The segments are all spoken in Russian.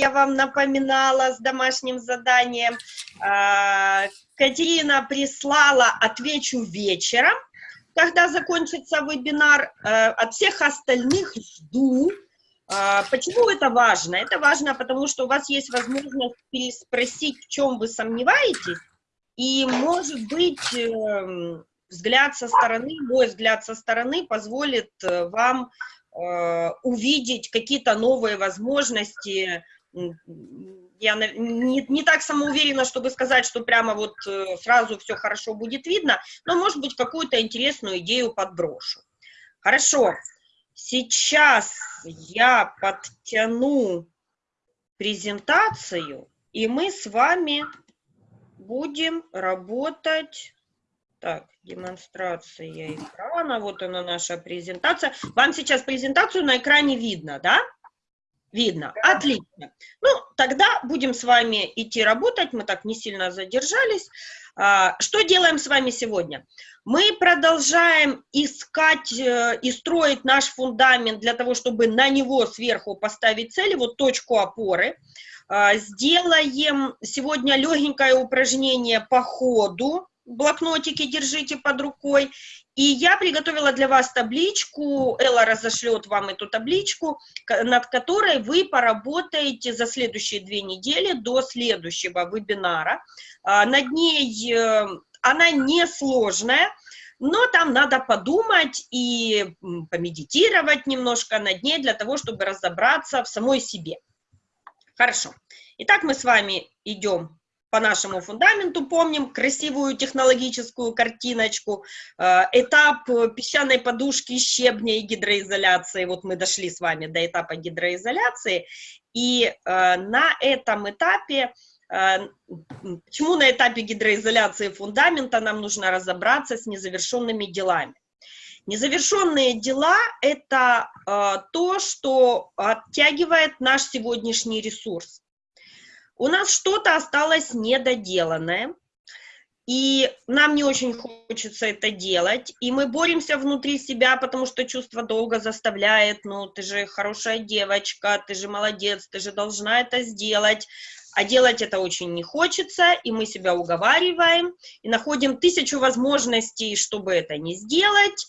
я вам напоминала с домашним заданием. А, Катерина прислала «Отвечу вечером», когда закончится вебинар. Э, от всех остальных жду. А, почему это важно? Это важно, потому что у вас есть возможность переспросить, в чем вы сомневаетесь, и, может быть, эм, взгляд со стороны, мой взгляд со стороны позволит э, вам э, увидеть какие-то новые возможности. Я не, не так самоуверена, чтобы сказать, что прямо вот э, сразу все хорошо будет видно, но, может быть, какую-то интересную идею подброшу. Хорошо, сейчас я подтяну презентацию, и мы с вами будем работать так, демонстрация экрана, вот она наша презентация. Вам сейчас презентацию на экране видно, да? Видно, отлично. Ну, тогда будем с вами идти работать, мы так не сильно задержались. А, что делаем с вами сегодня? Мы продолжаем искать э, и строить наш фундамент для того, чтобы на него сверху поставить цели, вот точку опоры. А, сделаем сегодня легенькое упражнение по ходу, блокнотики держите под рукой. И я приготовила для вас табличку, Элла разошлет вам эту табличку, над которой вы поработаете за следующие две недели до следующего вебинара. А, над ней, э, она несложная, но там надо подумать и помедитировать немножко над ней для того, чтобы разобраться в самой себе. Хорошо. Итак, мы с вами идем по нашему фундаменту помним красивую технологическую картиночку, э, этап песчаной подушки, щебня и гидроизоляции. Вот мы дошли с вами до этапа гидроизоляции, и э, на этом этапе э, Почему на этапе гидроизоляции фундамента нам нужно разобраться с незавершенными делами? Незавершенные дела – это то, что оттягивает наш сегодняшний ресурс у нас что-то осталось недоделанное, и нам не очень хочется это делать, и мы боремся внутри себя, потому что чувство долга заставляет, ну, ты же хорошая девочка, ты же молодец, ты же должна это сделать, а делать это очень не хочется, и мы себя уговариваем, и находим тысячу возможностей, чтобы это не сделать,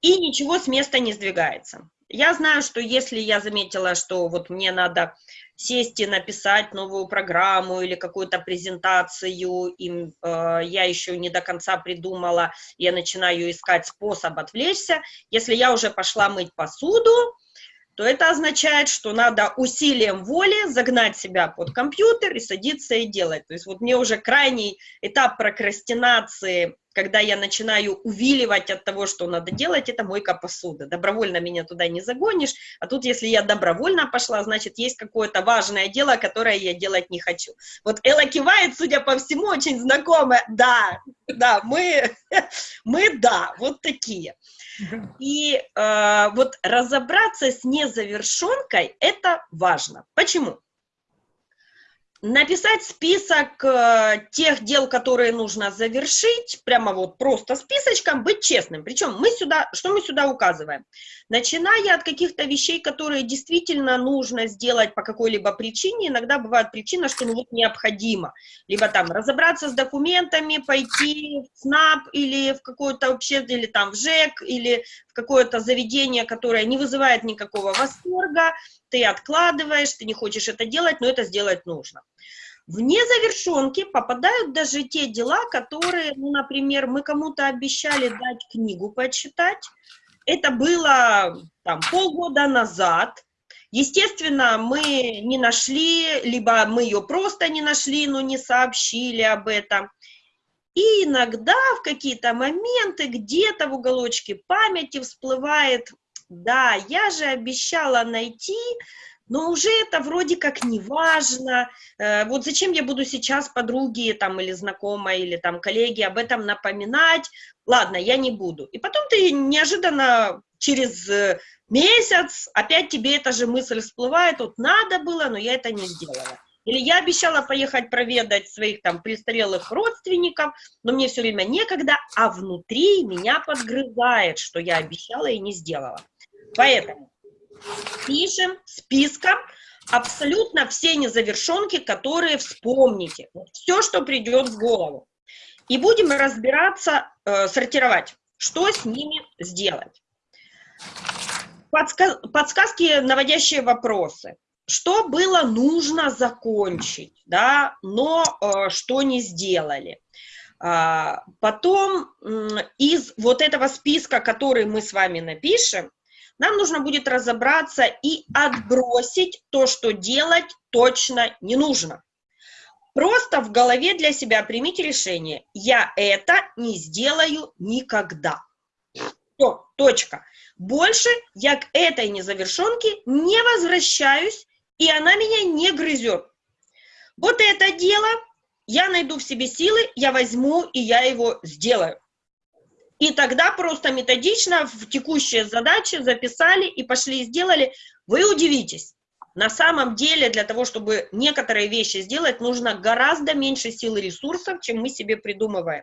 и ничего с места не сдвигается. Я знаю, что если я заметила, что вот мне надо сесть и написать новую программу или какую-то презентацию, и э, я еще не до конца придумала, я начинаю искать способ отвлечься. Если я уже пошла мыть посуду, то это означает, что надо усилием воли загнать себя под компьютер и садиться и делать. То есть вот мне уже крайний этап прокрастинации когда я начинаю увиливать от того, что надо делать, это мойка посуды. Добровольно меня туда не загонишь, а тут, если я добровольно пошла, значит, есть какое-то важное дело, которое я делать не хочу. Вот Элла кивает, судя по всему, очень знакомая. Да, да, мы, мы да, вот такие. И э, вот разобраться с незавершенкой – это важно. Почему? Написать список э, тех дел, которые нужно завершить, прямо вот просто списочком, быть честным. Причем мы сюда, что мы сюда указываем? Начиная от каких-то вещей, которые действительно нужно сделать по какой-либо причине, иногда бывает причина, что ну вот необходимо, либо там разобраться с документами, пойти в СНАП или в какое-то вообще, или там в ЖЭК, или в какое-то заведение, которое не вызывает никакого восторга, ты откладываешь, ты не хочешь это делать, но это сделать нужно. В незавершенки попадают даже те дела, которые, ну, например, мы кому-то обещали дать книгу почитать. Это было там, полгода назад. Естественно, мы не нашли, либо мы ее просто не нашли, но не сообщили об этом. И иногда в какие-то моменты где-то в уголочке памяти всплывает да, я же обещала найти, но уже это вроде как не важно. Э, вот зачем я буду сейчас подруге там или знакомой или там коллеге об этом напоминать? Ладно, я не буду. И потом ты неожиданно через э, месяц опять тебе эта же мысль всплывает, вот надо было, но я это не сделала. Или я обещала поехать проведать своих там престарелых родственников, но мне все время некогда, а внутри меня подгрызает, что я обещала и не сделала. Поэтому пишем списком абсолютно все незавершенки, которые вспомните. Все, что придет в голову. И будем разбираться, э, сортировать, что с ними сделать. Подсказ подсказки, наводящие вопросы. Что было нужно закончить, да, но э, что не сделали. А, потом из вот этого списка, который мы с вами напишем, нам нужно будет разобраться и отбросить то, что делать точно не нужно. Просто в голове для себя примите решение. Я это не сделаю никогда. Все, точка. Больше я к этой незавершенке не возвращаюсь, и она меня не грызет. Вот это дело я найду в себе силы, я возьму и я его сделаю. И тогда просто методично в текущие задачи записали и пошли и сделали. Вы удивитесь. На самом деле для того, чтобы некоторые вещи сделать, нужно гораздо меньше сил и ресурсов, чем мы себе придумываем.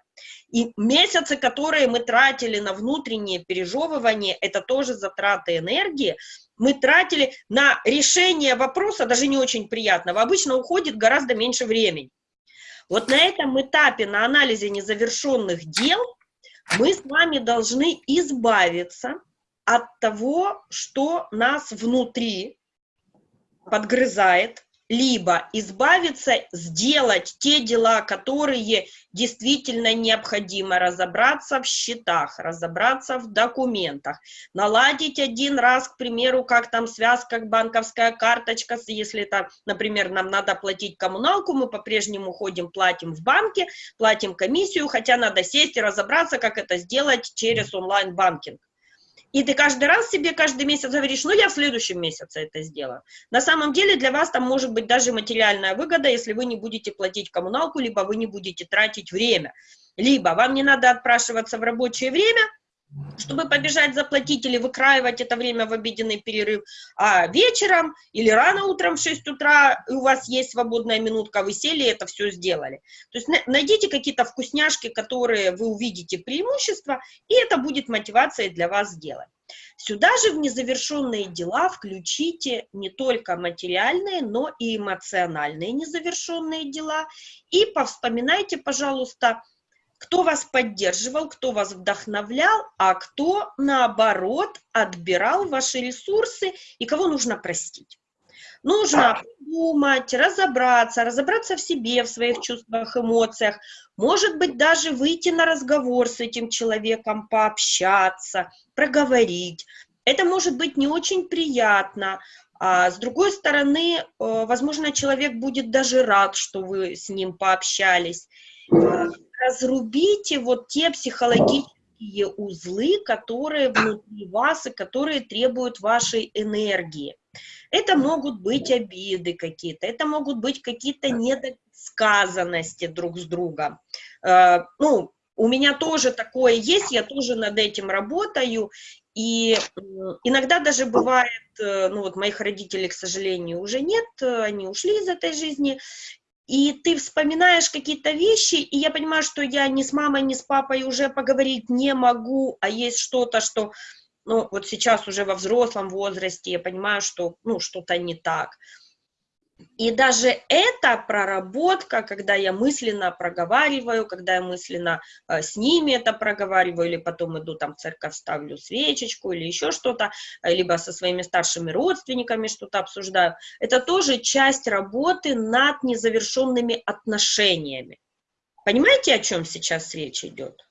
И месяцы, которые мы тратили на внутреннее пережевывание, это тоже затраты энергии. Мы тратили на решение вопроса, даже не очень приятного, обычно уходит гораздо меньше времени. Вот на этом этапе, на анализе незавершенных дел, мы с вами должны избавиться от того, что нас внутри подгрызает, либо избавиться, сделать те дела, которые действительно необходимо, разобраться в счетах, разобраться в документах, наладить один раз, к примеру, как там связка, банковская карточка, если это, например, нам надо платить коммуналку, мы по-прежнему ходим, платим в банке, платим комиссию, хотя надо сесть и разобраться, как это сделать через онлайн-банкинг. И ты каждый раз себе каждый месяц говоришь, ну, я в следующем месяце это сделаю. На самом деле для вас там может быть даже материальная выгода, если вы не будете платить коммуналку, либо вы не будете тратить время. Либо вам не надо отпрашиваться в рабочее время, чтобы побежать заплатить или выкраивать это время в обеденный перерыв, а вечером или рано утром в 6 утра у вас есть свободная минутка, вы сели это все сделали. То есть найдите какие-то вкусняшки, которые вы увидите преимущества, и это будет мотивацией для вас сделать. Сюда же в незавершенные дела включите не только материальные, но и эмоциональные незавершенные дела. И повспоминайте, пожалуйста, кто вас поддерживал, кто вас вдохновлял, а кто, наоборот, отбирал ваши ресурсы и кого нужно простить. Нужно думать, разобраться, разобраться в себе, в своих чувствах, эмоциях. Может быть, даже выйти на разговор с этим человеком, пообщаться, проговорить. Это может быть не очень приятно, а с другой стороны, э, возможно, человек будет даже рад, что вы с ним пообщались разрубите вот те психологические узлы, которые внутри вас и которые требуют вашей энергии. Это могут быть обиды какие-то, это могут быть какие-то недосказанности друг с другом. Э, ну, у меня тоже такое есть, я тоже над этим работаю, и иногда даже бывает, э, ну вот моих родителей, к сожалению, уже нет, они ушли из этой жизни, и ты вспоминаешь какие-то вещи, и я понимаю, что я ни с мамой, ни с папой уже поговорить не могу, а есть что-то, что, ну, вот сейчас уже во взрослом возрасте я понимаю, что, ну, что-то не так. И даже эта проработка, когда я мысленно проговариваю, когда я мысленно э, с ними это проговариваю, или потом иду там в церковь, ставлю свечечку или еще что-то, э, либо со своими старшими родственниками что-то обсуждаю, это тоже часть работы над незавершенными отношениями. Понимаете, о чем сейчас речь идет?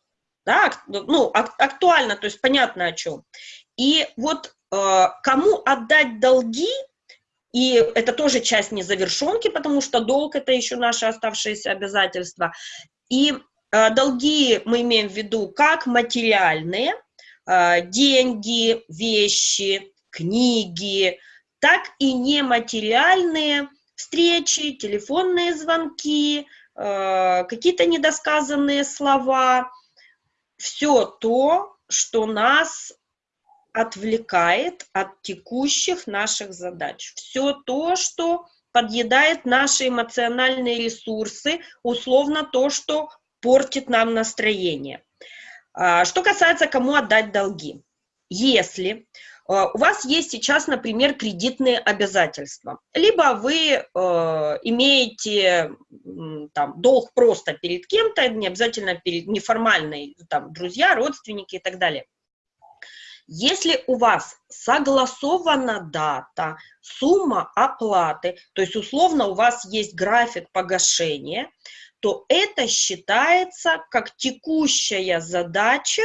Да, ну, актуально, то есть понятно о чем. И вот э, кому отдать долги, и это тоже часть незавершенки, потому что долг – это еще наши оставшиеся обязательства. И э, долги мы имеем в виду как материальные, э, деньги, вещи, книги, так и нематериальные встречи, телефонные звонки, э, какие-то недосказанные слова. Все то, что нас отвлекает от текущих наших задач. Все то, что подъедает наши эмоциональные ресурсы, условно то, что портит нам настроение. А, что касается, кому отдать долги. Если у вас есть сейчас, например, кредитные обязательства, либо вы э, имеете там, долг просто перед кем-то, не обязательно перед неформальной, там, друзья, родственники и так далее. Если у вас согласована дата, сумма оплаты, то есть условно у вас есть график погашения, то это считается как текущая задача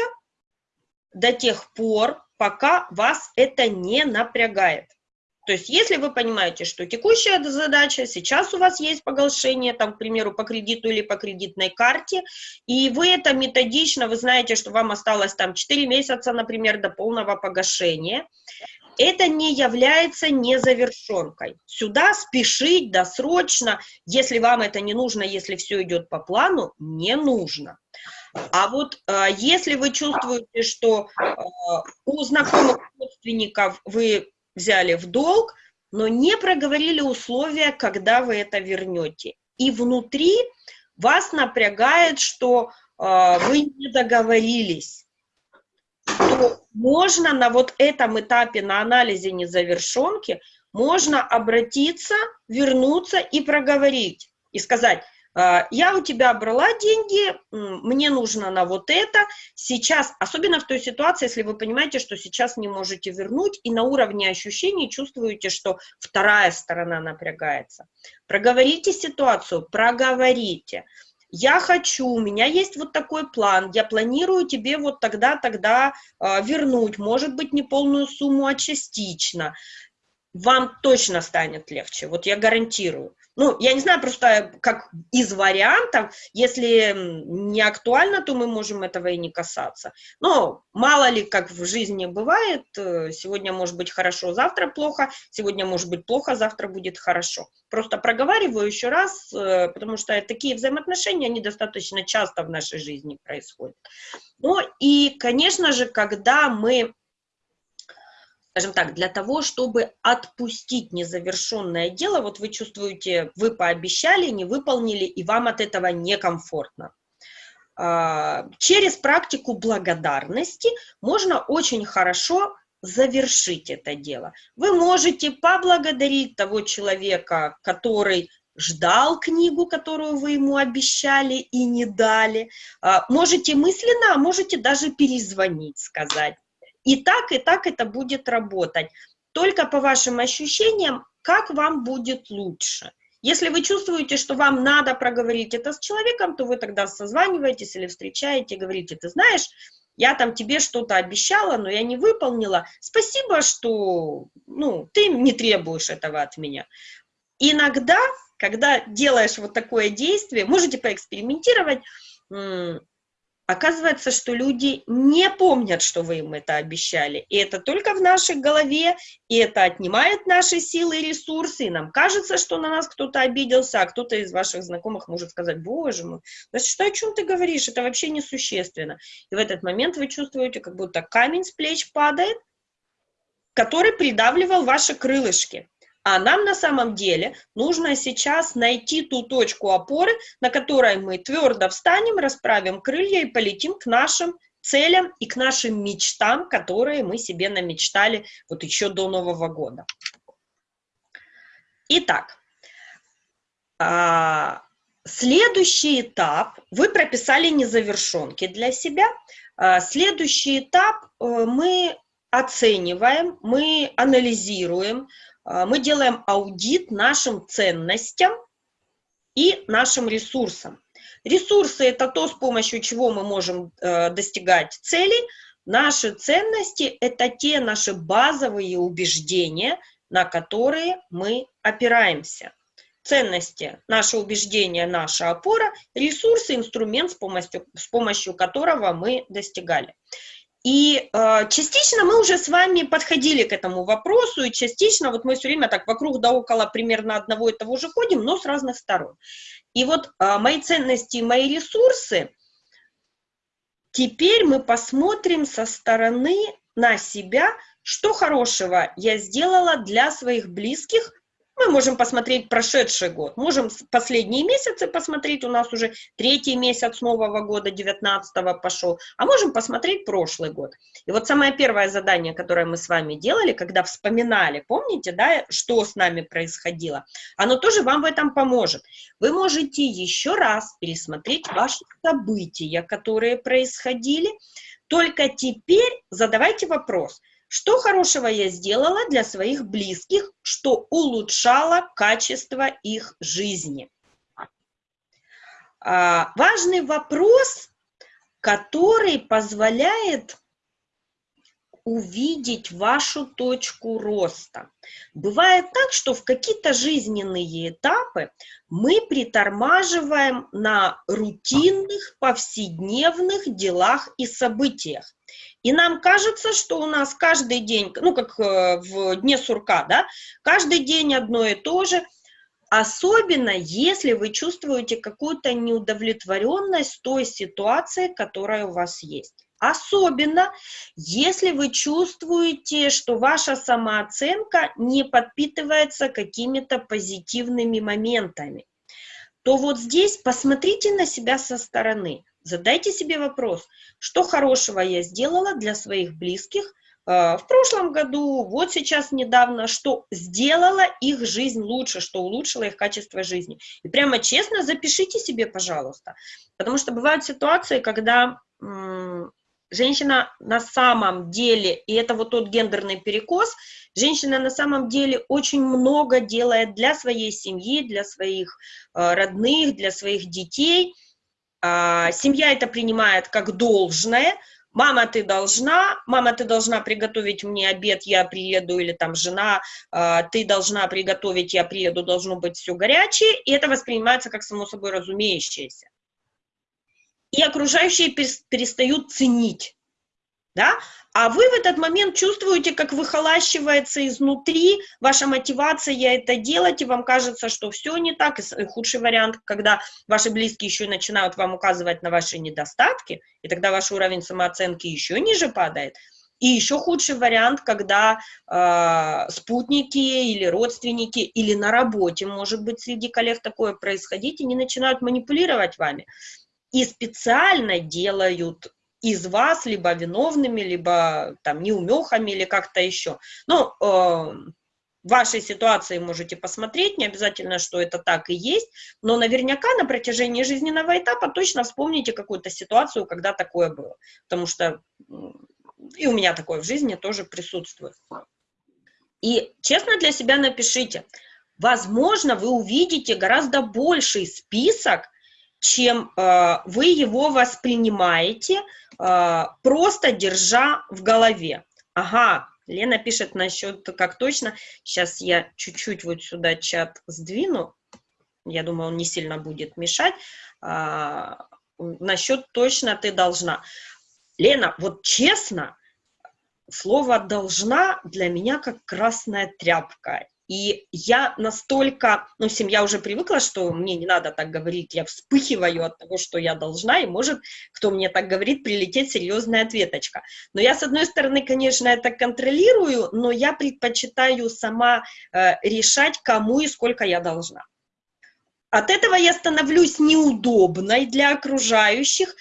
до тех пор, пока вас это не напрягает. То есть, если вы понимаете, что текущая задача, сейчас у вас есть погашение, там, к примеру, по кредиту или по кредитной карте, и вы это методично, вы знаете, что вам осталось там 4 месяца, например, до полного погашения, это не является незавершенкой. Сюда спешить досрочно, если вам это не нужно, если все идет по плану, не нужно. А вот э, если вы чувствуете, что э, у знакомых родственников вы взяли в долг, но не проговорили условия, когда вы это вернете. И внутри вас напрягает, что э, вы не договорились, то можно на вот этом этапе, на анализе незавершенки, можно обратиться, вернуться и проговорить, и сказать, я у тебя брала деньги, мне нужно на вот это, сейчас, особенно в той ситуации, если вы понимаете, что сейчас не можете вернуть, и на уровне ощущений чувствуете, что вторая сторона напрягается. Проговорите ситуацию, проговорите. Я хочу, у меня есть вот такой план, я планирую тебе вот тогда, тогда э, вернуть, может быть, не полную сумму, а частично. Вам точно станет легче, вот я гарантирую. Ну, я не знаю просто, как из вариантов, если не актуально, то мы можем этого и не касаться. Но мало ли, как в жизни бывает, э, сегодня может быть хорошо, завтра плохо, сегодня может быть плохо, завтра будет хорошо. Просто проговариваю еще раз, э, потому что такие взаимоотношения, они достаточно часто в нашей жизни происходят. Ну и, конечно же, когда мы скажем так, для того, чтобы отпустить незавершенное дело, вот вы чувствуете, вы пообещали, не выполнили, и вам от этого некомфортно. А, через практику благодарности можно очень хорошо завершить это дело. Вы можете поблагодарить того человека, который ждал книгу, которую вы ему обещали и не дали. А, можете мысленно, а можете даже перезвонить, сказать. И так, и так это будет работать. Только по вашим ощущениям, как вам будет лучше. Если вы чувствуете, что вам надо проговорить это с человеком, то вы тогда созваниваетесь или встречаете, говорите, ты знаешь, я там тебе что-то обещала, но я не выполнила. Спасибо, что ну, ты не требуешь этого от меня. Иногда, когда делаешь вот такое действие, можете поэкспериментировать, Оказывается, что люди не помнят, что вы им это обещали. И это только в нашей голове, и это отнимает наши силы и ресурсы. И нам кажется, что на нас кто-то обиделся, а кто-то из ваших знакомых может сказать, боже мой, значит, что, о чем ты говоришь? Это вообще несущественно. И в этот момент вы чувствуете, как будто камень с плеч падает, который придавливал ваши крылышки. А нам на самом деле нужно сейчас найти ту точку опоры, на которой мы твердо встанем, расправим крылья и полетим к нашим целям и к нашим мечтам, которые мы себе намечтали вот еще до Нового года. Итак, а, следующий этап, вы прописали незавершенки для себя. А, следующий этап э, мы оцениваем, мы анализируем, мы делаем аудит нашим ценностям и нашим ресурсам. Ресурсы – это то, с помощью чего мы можем э, достигать целей. Наши ценности – это те наши базовые убеждения, на которые мы опираемся. Ценности – наше убеждение, наша опора, ресурсы – инструмент, с помощью, с помощью которого мы достигали. И э, частично мы уже с вами подходили к этому вопросу, и частично вот мы все время так вокруг да около примерно одного и того же ходим, но с разных сторон. И вот э, мои ценности, мои ресурсы, теперь мы посмотрим со стороны на себя, что хорошего я сделала для своих близких Мы можем посмотреть прошедший год, можем последние месяцы посмотреть, у нас уже третий месяц нового года, 19 пошел, а можем посмотреть прошлый год. И вот самое первое задание, которое мы с вами делали, когда вспоминали, помните, да, что с нами происходило, оно тоже вам в этом поможет. Вы можете еще раз пересмотреть ваши события, которые происходили, только теперь задавайте вопрос – что хорошего я сделала для своих близких, что улучшало качество их жизни? А, важный вопрос, который позволяет увидеть вашу точку роста. Бывает так, что в какие-то жизненные этапы мы притормаживаем на рутинных, повседневных делах и событиях. И нам кажется, что у нас каждый день, ну, как э, в дне сурка, да, каждый день одно и то же, особенно если вы чувствуете какую-то неудовлетворенность той ситуации, которая у вас есть. Особенно, если вы чувствуете, что ваша самооценка не подпитывается какими-то позитивными моментами, то вот здесь посмотрите на себя со стороны. Задайте себе вопрос, что хорошего я сделала для своих близких э, в прошлом году, вот сейчас недавно, что сделала их жизнь лучше, что улучшило их качество жизни. И прямо честно запишите себе, пожалуйста, потому что бывают ситуации, когда женщина на самом деле, и это вот тот гендерный перекос, женщина на самом деле очень много делает для своей семьи, для своих э, родных, для своих детей, а, семья это принимает как должное, мама, ты должна, мама, ты должна приготовить мне обед, я приеду, или там жена, а, ты должна приготовить, я приеду, должно быть все горячее, и это воспринимается как само собой разумеющееся. И окружающие перестают ценить, да, а вы в этот момент чувствуете, как выхолащивается изнутри ваша мотивация это делать, и вам кажется, что все не так. И худший вариант, когда ваши близкие еще начинают вам указывать на ваши недостатки, и тогда ваш уровень самооценки еще ниже падает. И еще худший вариант, когда э, спутники или родственники, или на работе, может быть, среди коллег такое происходить, и они начинают манипулировать вами. И специально делают из вас либо виновными, либо там неумехами или как-то еще. Ну, э, вашей ситуации можете посмотреть, не обязательно, что это так и есть, но наверняка на протяжении жизненного этапа точно вспомните какую-то ситуацию, когда такое было, потому что и у меня такое в жизни тоже присутствует. И честно для себя напишите, возможно, вы увидите гораздо больший список чем э, вы его воспринимаете, э, просто держа в голове. Ага, Лена пишет насчет, как точно, сейчас я чуть-чуть вот сюда чат сдвину, я думаю, он не сильно будет мешать, а, насчет точно ты должна. Лена, вот честно, слово «должна» для меня как красная тряпка. И я настолько, ну, семья уже привыкла, что мне не надо так говорить, я вспыхиваю от того, что я должна, и может, кто мне так говорит, прилететь серьезная ответочка. Но я, с одной стороны, конечно, это контролирую, но я предпочитаю сама э, решать, кому и сколько я должна. От этого я становлюсь неудобной для окружающих,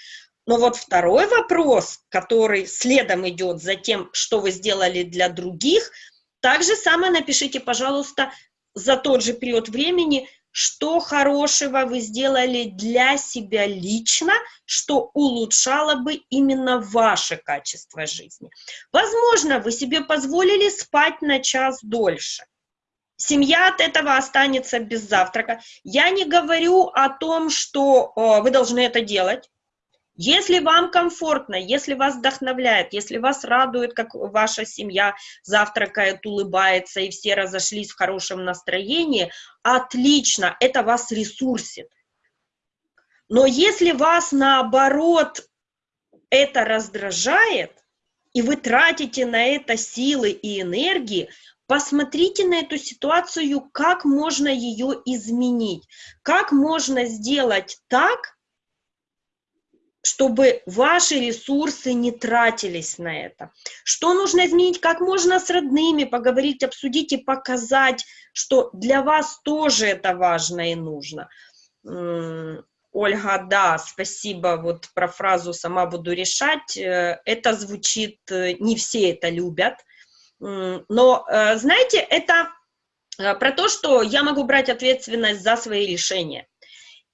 но вот второй вопрос, который следом идет за тем, что вы сделали для других – так же самое напишите, пожалуйста, за тот же период времени, что хорошего вы сделали для себя лично, что улучшало бы именно ваше качество жизни. Возможно, вы себе позволили спать на час дольше. Семья от этого останется без завтрака. Я не говорю о том, что э, вы должны это делать. Если вам комфортно, если вас вдохновляет, если вас радует, как ваша семья завтракает, улыбается, и все разошлись в хорошем настроении, отлично, это вас ресурсит. Но если вас, наоборот, это раздражает, и вы тратите на это силы и энергии, посмотрите на эту ситуацию, как можно ее изменить, как можно сделать так, чтобы ваши ресурсы не тратились на это. Что нужно изменить? Как можно с родными поговорить, обсудить и показать, что для вас тоже это важно и нужно. Ольга, да, спасибо вот про фразу «сама буду решать». Э, это звучит, э, не все это любят, но, э, знаете, это про то, что я могу брать ответственность за свои решения.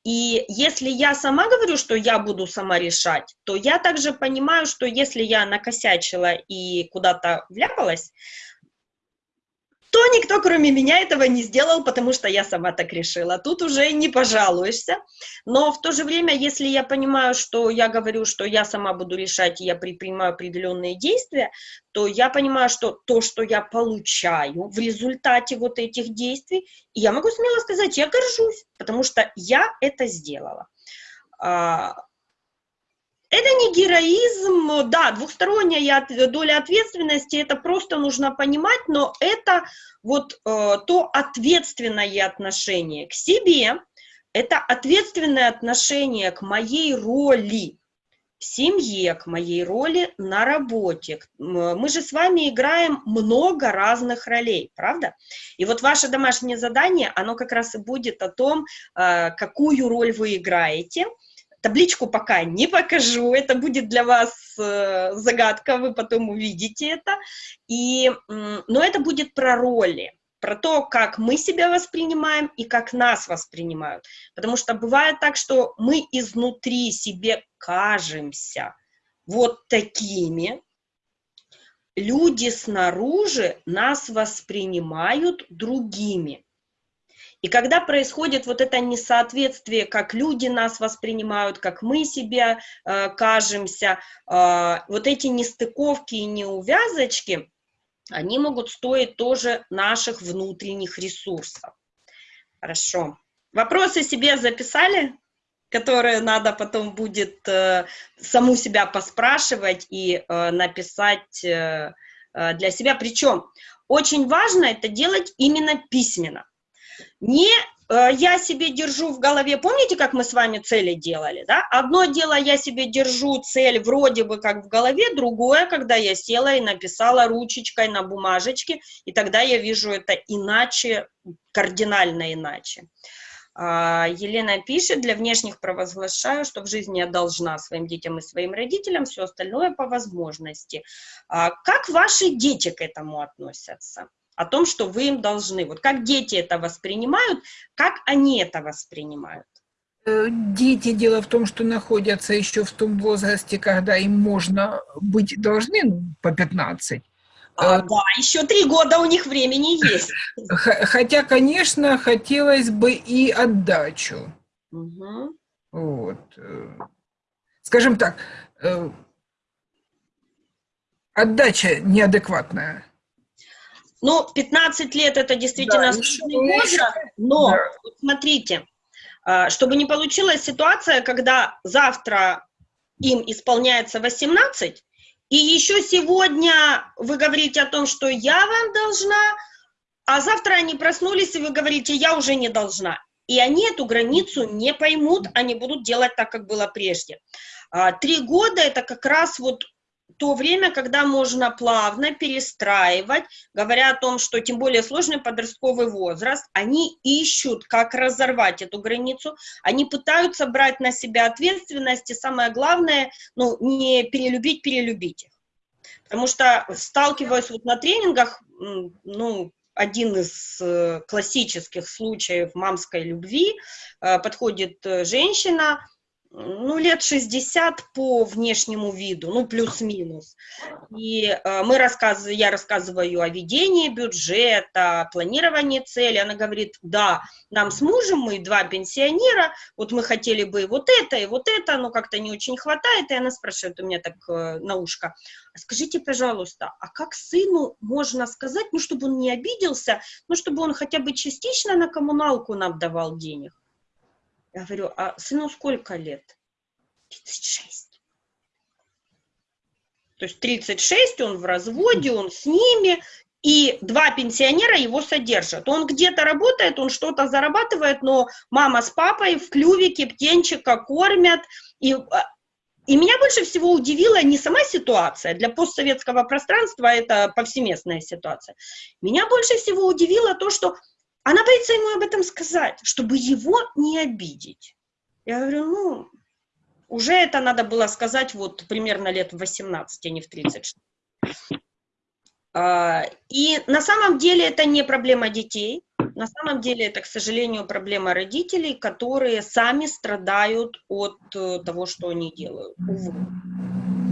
И если я сама говорю, что я буду сама решать, то я также понимаю, что если я накосячила и куда-то вляпалась, то никто, кроме меня, этого не сделал, потому что я сама так решила. Тут уже не пожалуешься. Но в то же время, если я понимаю, что я говорю, что я сама буду решать, и я предпринимаю определенные действия, то я понимаю, что то, что я получаю в результате вот этих действий, я могу смело сказать, я горжусь, потому что я это сделала. Это не героизм, да, двухсторонняя доля ответственности, это просто нужно понимать, но это вот э, то ответственное отношение к себе, это ответственное отношение к моей роли в семье, к моей роли на работе. Мы же с вами играем много разных ролей, правда? И вот ваше домашнее задание, оно как раз и будет о том, э, какую роль вы играете – Табличку пока не покажу, это будет для вас э, загадка, вы потом увидите это. И, но это будет про роли, про то, как мы себя воспринимаем и как нас воспринимают. Потому что бывает так, что мы изнутри себе кажемся вот такими, люди снаружи нас воспринимают другими. И когда происходит вот это несоответствие, как люди нас воспринимают, как мы себе э, кажемся, э, вот эти нестыковки и неувязочки, они могут стоить тоже наших внутренних ресурсов. Хорошо. Вопросы себе записали, которые надо потом будет э, саму себя поспрашивать и э, написать э, э для себя. Причем очень важно это делать именно письменно. Не э, я себе держу в голове, помните, как мы с вами цели делали, да? Одно дело, я себе держу цель вроде бы как в голове, другое, когда я села и написала ручечкой на бумажечке, и тогда я вижу это иначе, кардинально иначе. А, Елена пишет, для внешних провозглашаю, что в жизни я должна своим детям и своим родителям, все остальное по возможности. А, как ваши дети к этому относятся? О том, что вы им должны. Вот как дети это воспринимают, как они это воспринимают? Э, дети, дело в том, что находятся еще в том возрасте, когда им можно быть должны ну, по 15. А, э, да, еще три года у них времени есть. Хотя, конечно, хотелось бы и отдачу. Угу. Вот. Э, скажем так, отдача неадекватная. Ну, 15 лет это действительно да, сложный возраст, но да. вот смотрите, а, чтобы не получилась ситуация, когда завтра им исполняется 18, и еще сегодня вы говорите о том, что я вам должна, а завтра они проснулись, и вы говорите, я уже не должна. И они эту границу не поймут, они будут делать так, как было прежде. А, три года – это как раз вот то время, когда можно плавно перестраивать, говоря о том, что тем более сложный подростковый возраст, они ищут, как разорвать эту границу, они пытаются брать на себя ответственность, и самое главное, ну, не перелюбить, перелюбить их. Потому что, сталкиваясь вот на тренингах, ну, один из э, классических случаев мамской любви, э, подходит э, женщина, ну, лет 60 по внешнему виду, ну, плюс-минус. И э, мы рассказываем, я рассказываю о ведении бюджета, планировании цели. Она говорит, да, нам с мужем, мы два пенсионера, вот мы хотели бы вот это и вот это, но как-то не очень хватает. И она спрашивает у меня так э, на ушко, скажите, пожалуйста, а как сыну можно сказать, ну, чтобы он не обиделся, ну, чтобы он хотя бы частично на коммуналку нам давал денег? Я говорю, а сыну сколько лет? 36. То есть 36, он в разводе, он с ними, и два пенсионера его содержат. Он где-то работает, он что-то зарабатывает, но мама с папой в клювике птенчика кормят, и, а, и меня больше всего удивила не сама ситуация, для постсоветского пространства это повсеместная ситуация. Меня больше всего удивило то, что она боится ему об этом сказать, чтобы его не обидеть. Я говорю, ну, уже это надо было сказать вот примерно лет в 18, а не в 36. А, и на самом деле это не проблема детей, на самом деле это, к сожалению, проблема родителей, которые сами страдают от э, того, что они делают. Увы.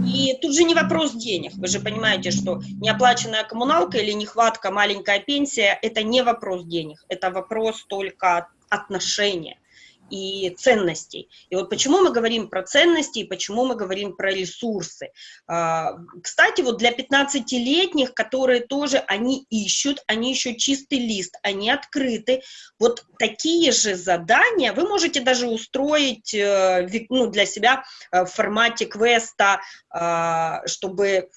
И тут же не вопрос денег. Вы же понимаете, что неоплаченная коммуналка или нехватка маленькая пенсия – это не вопрос денег, это вопрос только отношения и ценностей. И вот почему мы говорим про ценности и почему мы говорим про ресурсы. А, кстати, вот для 15-летних, которые тоже, они ищут, они ищут чистый лист, они открыты. Вот такие же задания вы можете даже устроить э, ну, для себя э, в формате квеста, а, чтобы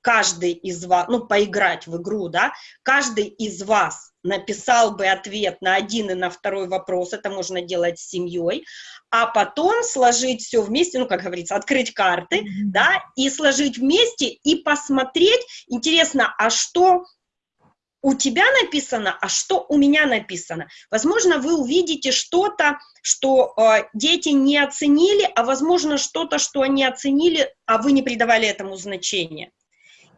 каждый из вас, ну, поиграть в игру, да, каждый из вас написал бы ответ на один и на второй вопрос, это можно делать с семьей, а потом сложить все вместе, ну, как говорится, открыть карты, mm -hmm. да, и сложить вместе и посмотреть, интересно, а что у тебя написано, а что у меня написано. Возможно, вы увидите что-то, что э, дети не оценили, а возможно, что-то, что они оценили, а вы не придавали этому значения.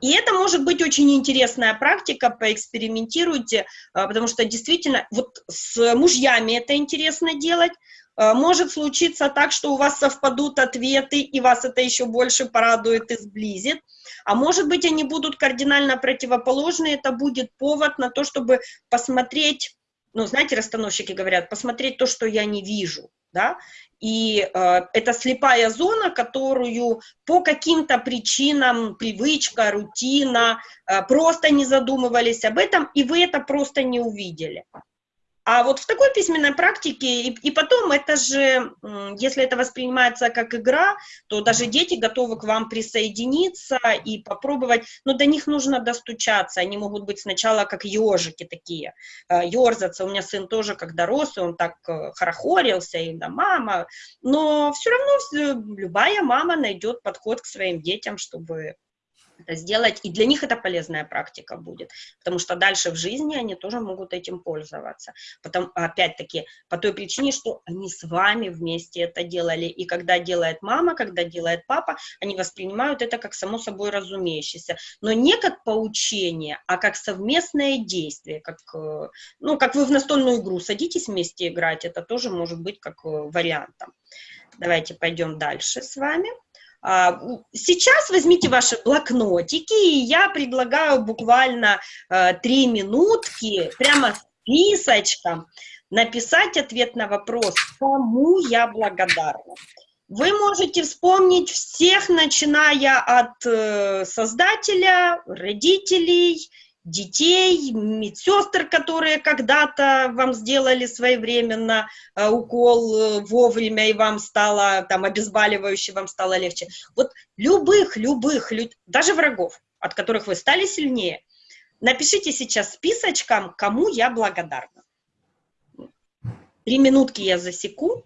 И это может быть очень интересная практика, поэкспериментируйте, а, потому что действительно вот с мужьями это интересно делать. А, может случиться так, что у вас совпадут ответы, и вас это еще больше порадует и сблизит. А может быть, они будут кардинально противоположны, это будет повод на то, чтобы посмотреть, ну, знаете, расстановщики говорят, посмотреть то, что я не вижу да, и э, это слепая зона, которую по каким-то причинам, привычка, рутина, э, просто не задумывались об этом, и вы это просто не увидели. А вот в такой письменной практике, и, и потом это же, если это воспринимается как игра, то даже дети готовы к вам присоединиться и попробовать, но до них нужно достучаться, они могут быть сначала как ежики такие, ерзаться, у меня сын тоже, когда рос, он так э, хорохорился, и да, мама, но все равно любая мама найдет подход к своим детям, чтобы это сделать, и для них это полезная практика будет, потому что дальше в жизни они тоже могут этим пользоваться. Потом, опять-таки, по той причине, что они с вами вместе это делали, и когда делает мама, когда делает папа, они воспринимают это как само собой разумеющееся, но не как поучение, а как совместное действие, как, э, ну, как вы в настольную игру садитесь вместе играть, это тоже может быть как э, вариантом. Давайте пойдем дальше с вами. А, сейчас возьмите ваши блокнотики, и я предлагаю буквально э, три минутки, прямо списочком, написать ответ на вопрос, кому я благодарна. Вы можете вспомнить всех, начиная от э, создателя, родителей, детей, медсестр, которые когда-то вам сделали своевременно э, укол э, вовремя, и вам стало, там, обезболивающе, вам стало легче. Вот любых, любых, даже врагов, от которых вы стали сильнее, напишите сейчас списочком, кому я благодарна. Три минутки я засеку.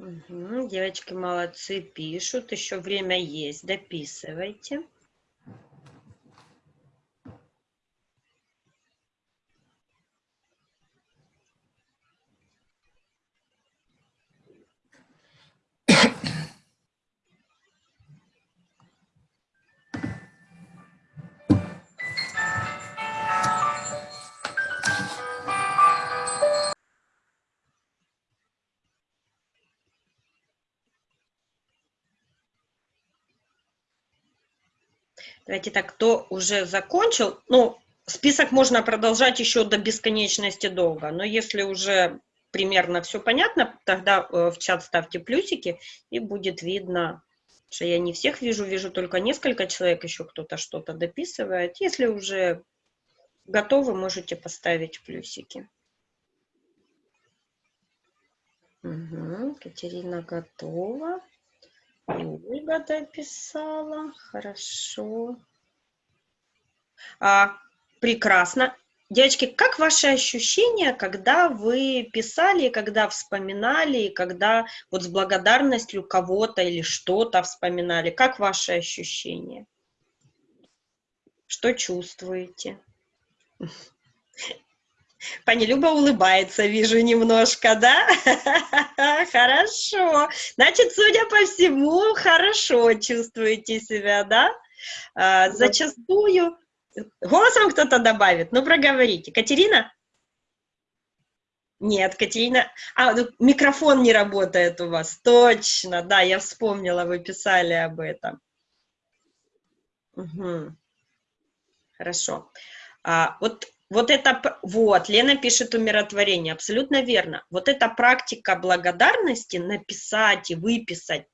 Мгм. Девочки молодцы, пишут. Еще время есть. Дописывайте. Давайте так, кто уже закончил, ну, список можно продолжать еще до бесконечности долго, но если уже примерно все понятно, тогда э, в чат ставьте плюсики, и будет видно, что я не всех вижу, вижу только несколько человек, еще кто-то что-то дописывает. Если уже готовы, можете поставить плюсики. Угу, Катерина готова. Ольга дописала. Хорошо. А, прекрасно. Девочки, как ваши ощущения, когда вы писали, когда вспоминали, когда вот с благодарностью кого-то или что-то вспоминали? Как ваши ощущения? Что чувствуете? Пани Люба улыбается, вижу немножко, да? Хорошо. Значит, судя по всему, хорошо чувствуете себя, да? А, зачастую... Голосом кто-то добавит? Ну, проговорите. Катерина? Нет, Катерина... А, ну, микрофон не работает у вас. Точно, да, я вспомнила, вы писали об этом. Угу. Хорошо. А, вот вот это, вот, Лена пишет умиротворение, абсолютно верно. Вот эта практика благодарности, написать и выписать,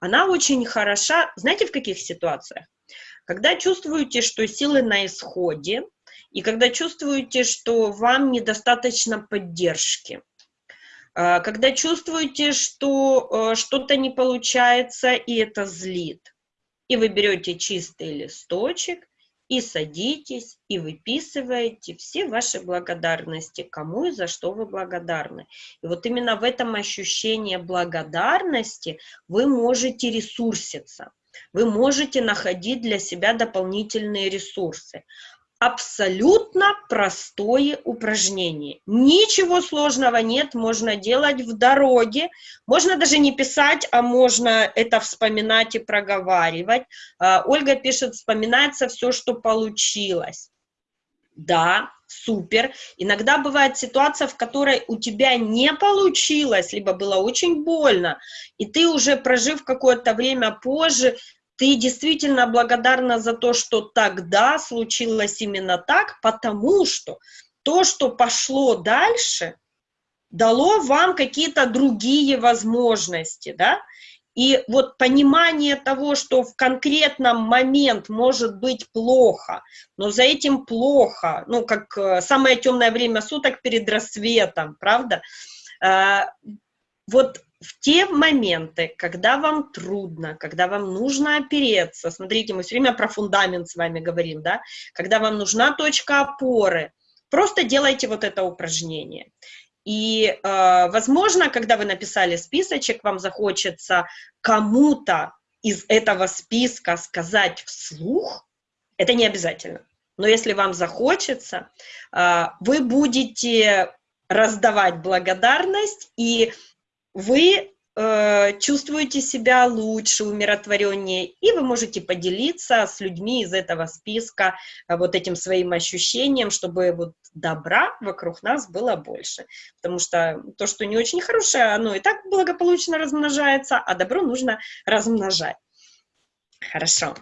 она очень хороша, знаете, в каких ситуациях? Когда чувствуете, что силы на исходе, и когда чувствуете, что вам недостаточно поддержки, а, когда чувствуете, что э, что-то не получается, и это злит, и вы берете чистый листочек, и садитесь, и выписываете все ваши благодарности, кому и за что вы благодарны. И вот именно в этом ощущении благодарности вы можете ресурситься, вы можете находить для себя дополнительные ресурсы абсолютно простое упражнение. Ничего сложного нет, можно делать в дороге. Можно даже не писать, а можно это вспоминать и проговаривать. А, Ольга пишет, вспоминается все, что получилось. Да, супер. Иногда бывает ситуация, в которой у тебя не получилось, либо было очень больно, и ты уже, прожив какое-то время позже, ты действительно благодарна за то, что тогда случилось именно так, потому что то, что пошло дальше, дало вам какие-то другие возможности, да, и вот понимание того, что в конкретном момент может быть плохо, но за этим плохо, ну, как э, самое темное время суток перед рассветом, правда? Э, вот в те моменты, когда вам трудно, когда вам нужно опереться, смотрите, мы все время про фундамент с вами говорим, да, когда вам нужна точка опоры, просто делайте вот это упражнение. И, э, возможно, когда вы написали списочек, вам захочется кому-то из этого списка сказать вслух, это не обязательно. Но если вам захочется, э, вы будете раздавать благодарность, и вы э, чувствуете себя лучше, умиротвореннее, и вы можете поделиться с людьми из этого списка э, вот этим своим ощущением, чтобы вот добра вокруг нас было больше. Потому что то, что не очень хорошее, оно и так благополучно размножается, а добро нужно размножать. Хорошо.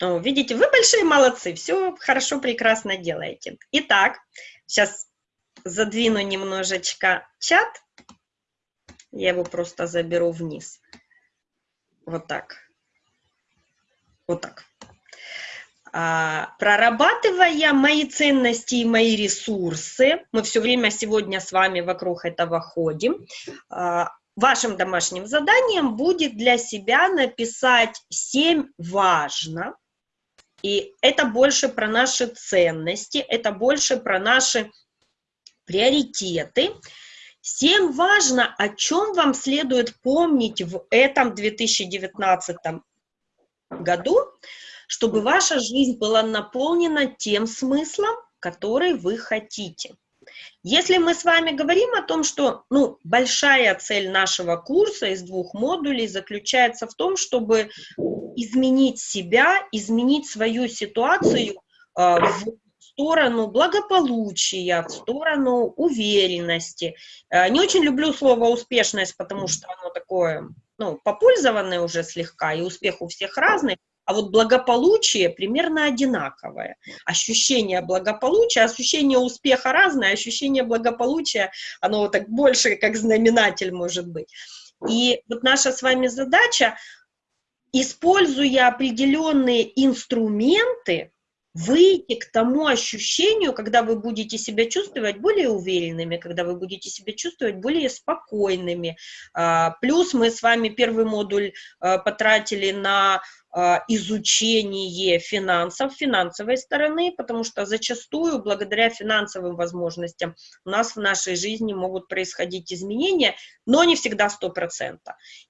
Ну, видите, вы большие молодцы, все хорошо, прекрасно делаете. Итак, сейчас задвину немножечко чат. Я его просто заберу вниз. Вот так. Вот так. А, прорабатывая мои ценности и мои ресурсы, мы все время сегодня с вами вокруг этого ходим, а, вашим домашним заданием будет для себя написать 7 важно, и это больше про наши ценности, это больше про наши приоритеты, Всем важно, о чем вам следует помнить в этом 2019 году, чтобы ваша жизнь была наполнена тем смыслом, который вы хотите. Если мы с вами говорим о том, что ну, большая цель нашего курса из двух модулей заключается в том, чтобы изменить себя, изменить свою ситуацию э, в сторону благополучия, в сторону уверенности. Э, не очень люблю слово «успешность», потому что оно такое, ну, попользованное уже слегка, и успех у всех разный, а вот благополучие примерно одинаковое. Ощущение благополучия, ощущение успеха разное, ощущение благополучия, оно вот так больше как знаменатель может быть. И вот наша с вами задача, используя определенные инструменты, выйти к тому ощущению, когда вы будете себя чувствовать более уверенными, когда вы будете себя чувствовать более спокойными. А, плюс мы с вами первый модуль а, потратили на а, изучение финансов, финансовой стороны, потому что зачастую благодаря финансовым возможностям у нас в нашей жизни могут происходить изменения, но не всегда 100%.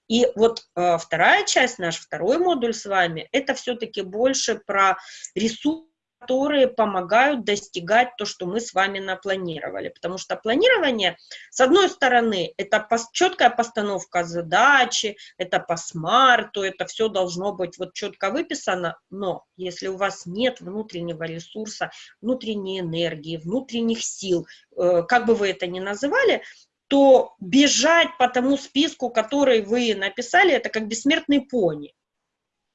И вот вторая часть, наш второй модуль с вами, это все-таки больше про ресурсы, которые помогают достигать то, что мы с вами напланировали. Потому что планирование, с одной стороны, это четкая постановка задачи, это по смарту, это все должно быть вот четко выписано, но если у вас нет внутреннего ресурса, внутренней энергии, внутренних сил, э, как бы вы это ни называли, то бежать по тому списку, который вы написали, это как бессмертный пони.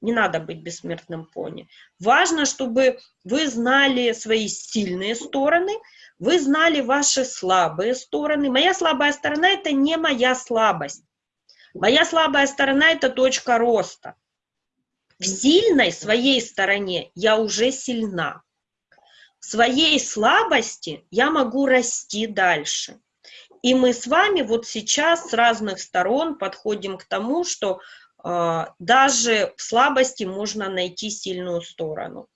Не надо быть бессмертным пони. Важно, чтобы вы знали свои сильные стороны, вы знали ваши слабые стороны. Моя слабая сторона – это не моя слабость. Моя слабая сторона – это точка роста. В сильной своей стороне я уже сильна. В своей слабости я могу расти дальше. И мы с вами вот сейчас с разных сторон подходим к тому, что даже в слабости можно найти сильную сторону.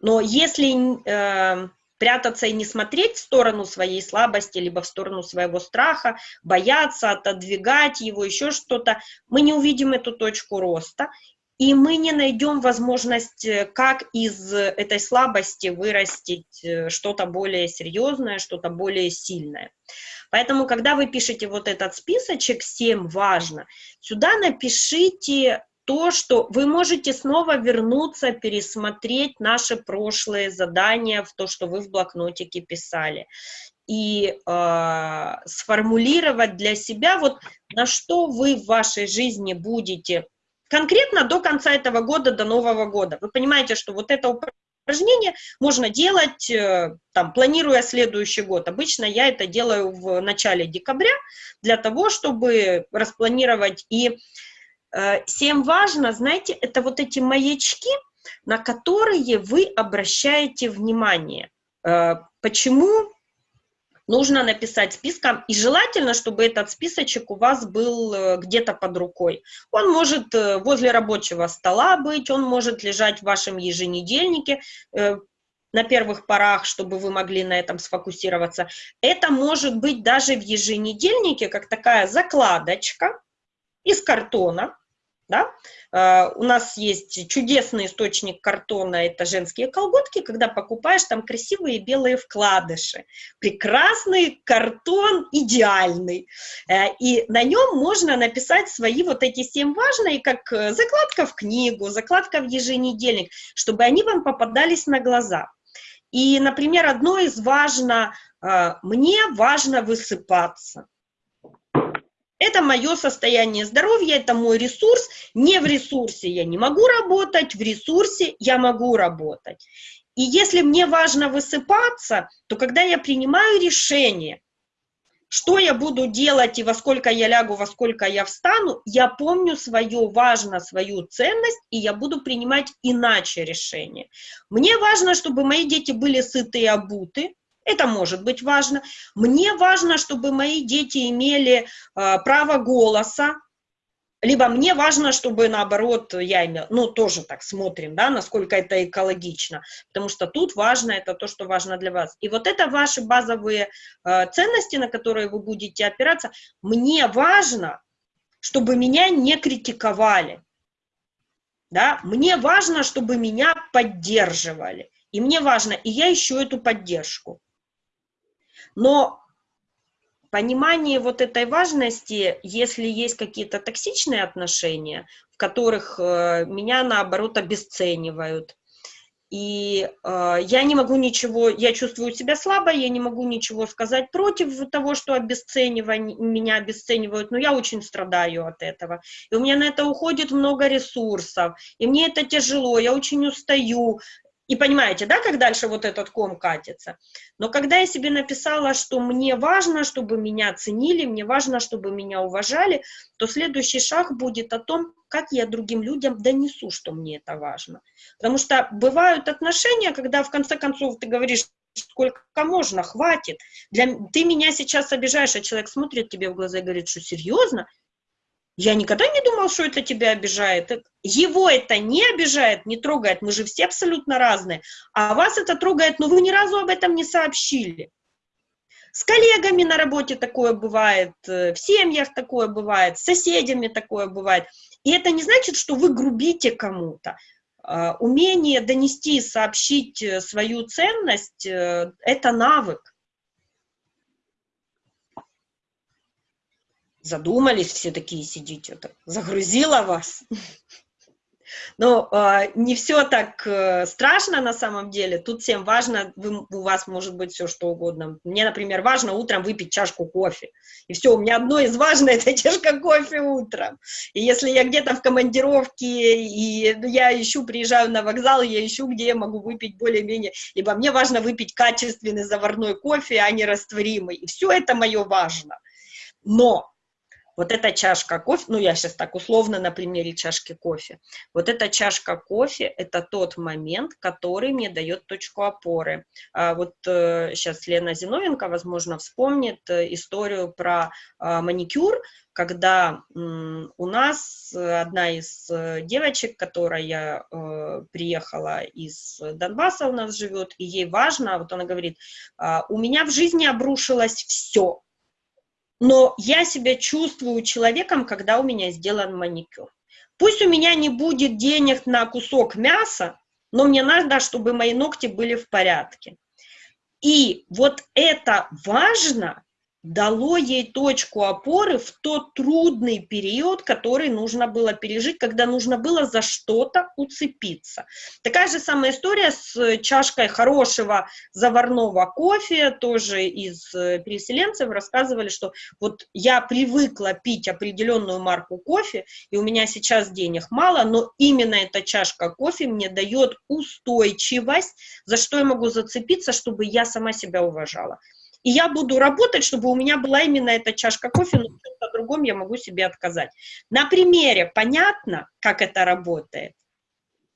Но если э, прятаться и не смотреть в сторону своей слабости, либо в сторону своего страха, бояться, отодвигать его, еще что-то, мы не увидим эту точку роста, и мы не найдем возможность, э, как из этой слабости вырастить э, что-то более серьезное, что-то более сильное. Поэтому, когда вы пишете вот этот списочек 7 важно, сюда напишите то, что вы можете снова вернуться, пересмотреть наши прошлые задания, в то, что вы в блокнотике писали, и э, сформулировать для себя, вот на что вы в вашей жизни будете конкретно до конца этого года, до Нового года. Вы понимаете, что вот это упражнение можно делать, э, там, планируя следующий год. Обычно я это делаю в начале декабря для того, чтобы распланировать. И э, всем важно, знаете, это вот эти маячки, на которые вы обращаете внимание. Э, почему нужно написать списком, и желательно, чтобы этот списочек у вас был э, где-то под рукой. Он может э, возле рабочего стола быть, он может лежать в вашем еженедельнике, э, на первых порах, чтобы вы могли на этом сфокусироваться. Это может быть даже в еженедельнике, как такая закладочка из картона, да? Uh, у нас есть чудесный источник картона, это женские колготки, когда покупаешь там красивые белые вкладыши. Прекрасный картон, идеальный. Uh, и на нем можно написать свои вот эти семь важные, как э, закладка в книгу, закладка в еженедельник, чтобы они вам попадались на глаза. И, например, одно из важно, uh, мне важно высыпаться. Это мое состояние здоровья, это мой ресурс. Не в ресурсе я не могу работать, в ресурсе я могу работать. И если мне важно высыпаться, то когда я принимаю решение, что я буду делать и во сколько я лягу, во сколько я встану, я помню свое важно, свою ценность, и я буду принимать иначе решение. Мне важно, чтобы мои дети были сыты и обуты, это может быть важно. Мне важно, чтобы мои дети имели э, право голоса, либо мне важно, чтобы наоборот я имела, ну, тоже так смотрим, да, насколько это экологично, потому что тут важно это то, что важно для вас. И вот это ваши базовые э, ценности, на которые вы будете опираться. Мне важно, чтобы меня не критиковали, да, мне важно, чтобы меня поддерживали, и мне важно, и я ищу эту поддержку. Но понимание вот этой важности, если есть какие-то токсичные отношения, в которых э, меня, наоборот, обесценивают, и э, я не могу ничего, я чувствую себя слабо, я не могу ничего сказать против того, что обесценивание, меня обесценивают, но я очень страдаю от этого. И у меня на это уходит много ресурсов, и мне это тяжело, я очень устаю, и понимаете, да, как дальше вот этот ком катится? Но когда я себе написала, что мне важно, чтобы меня ценили, мне важно, чтобы меня уважали, то следующий шаг будет о том, как я другим людям донесу, что мне это важно. Потому что бывают отношения, когда в конце концов ты говоришь, сколько можно, хватит. Для... Ты меня сейчас обижаешь, а человек смотрит тебе в глаза и говорит, что серьезно? Я никогда не думал, что это тебя обижает. Его это не обижает, не трогает. Мы же все абсолютно разные. А вас это трогает, но вы ни разу об этом не сообщили. С коллегами на работе такое бывает, э, в семьях такое бывает, с соседями такое бывает. И это не значит, что вы грубите кому-то. А, умение донести, сообщить э, свою ценность э, – это навык. Задумались все такие, сидите, так, загрузила вас. Но э, не все так э, страшно на самом деле. Тут всем важно, вы, у вас может быть все что угодно. Мне, например, важно утром выпить чашку кофе. И все, у меня одно из важных – это чашка кофе утром. И если я где-то в командировке, и я ищу, приезжаю на вокзал, я ищу, где я могу выпить более-менее, либо мне важно выпить качественный заварной кофе, а не растворимый. И все это мое важно. Но вот эта чашка кофе, ну я сейчас так условно на примере чашки кофе, вот эта чашка кофе – это тот момент, который мне дает точку опоры. А вот э, сейчас Лена Зиновенко, возможно, вспомнит э, историю про э, маникюр, когда у нас одна из девочек, которая э, приехала из Донбасса, у нас живет, и ей важно, вот она говорит, «А, у меня в жизни обрушилось все, но я себя чувствую человеком, когда у меня сделан маникюр. Пусть у меня не будет денег на кусок мяса, но мне надо, чтобы мои ногти были в порядке. И вот это важно, дало ей точку опоры в тот трудный период, который нужно было пережить, когда нужно было за что-то уцепиться. Такая же самая история с чашкой хорошего заварного кофе, тоже из э, переселенцев рассказывали, что вот я привыкла пить определенную марку кофе, и у меня сейчас денег мало, но именно эта чашка кофе мне дает устойчивость, за что я могу зацепиться, чтобы я сама себя уважала. И я буду работать, чтобы у меня была именно эта чашка кофе, но о другом я могу себе отказать. На примере понятно, как это работает?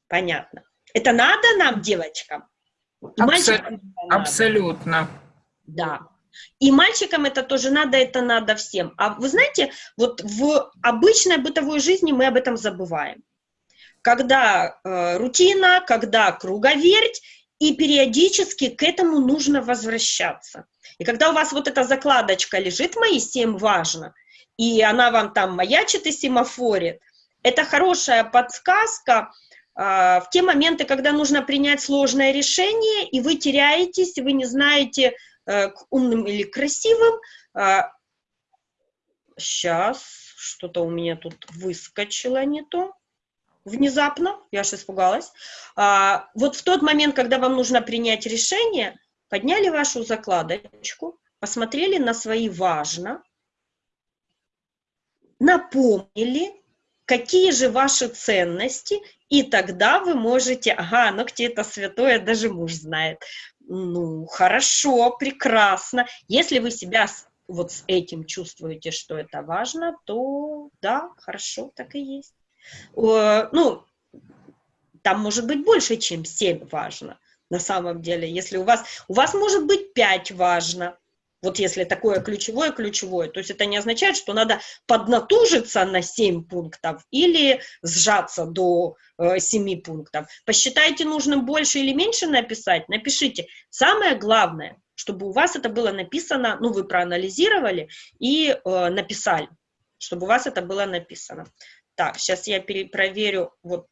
Понятно. Это надо нам, девочкам? Абсо абсолютно. Да. И мальчикам это тоже надо, это надо всем. А вы знаете, вот в обычной бытовой жизни мы об этом забываем. Когда э, рутина, когда круговерть, и периодически к этому нужно возвращаться. И когда у вас вот эта закладочка лежит «Мои семь важно», и она вам там маячит и семафорит, это хорошая подсказка а, в те моменты, когда нужно принять сложное решение, и вы теряетесь, вы не знаете, а, к умным или красивым. А, сейчас, что-то у меня тут выскочило не то внезапно, я аж испугалась. А, вот в тот момент, когда вам нужно принять решение, подняли вашу закладочку, посмотрели на свои важно, напомнили, какие же ваши ценности, и тогда вы можете, ага, ногти это святое, даже муж знает. Ну, хорошо, прекрасно. Если вы себя вот с этим чувствуете, что это важно, то да, хорошо, так и есть. Ну, там может быть больше, чем 7 важно на самом деле. Если у вас, у вас может быть 5 важно, Вот если такое ключевое, ключевое. То есть это не означает, что надо поднатужиться на 7 пунктов или сжаться до э, 7 пунктов. Посчитайте нужным больше или меньше написать, напишите. Самое главное, чтобы у вас это было написано, ну, вы проанализировали и э, написали, чтобы у вас это было написано. Так, сейчас я проверю, вот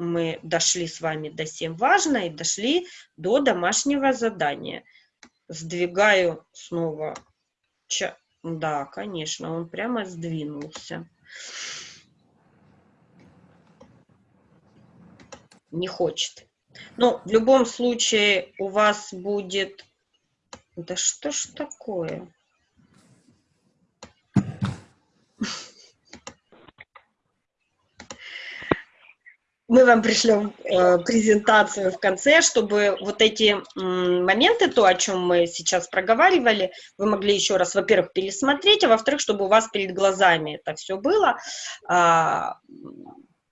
мы дошли с вами до 7 важно и дошли до домашнего задания сдвигаю снова. Ча да, конечно, он прямо сдвинулся. Не хочет. Ну, в любом случае у вас будет... Да что ж такое? Мы вам пришлем э, презентацию в конце, чтобы вот эти э, моменты, то, о чем мы сейчас проговаривали, вы могли еще раз, во-первых, пересмотреть, а во-вторых, чтобы у вас перед глазами это все было. Э,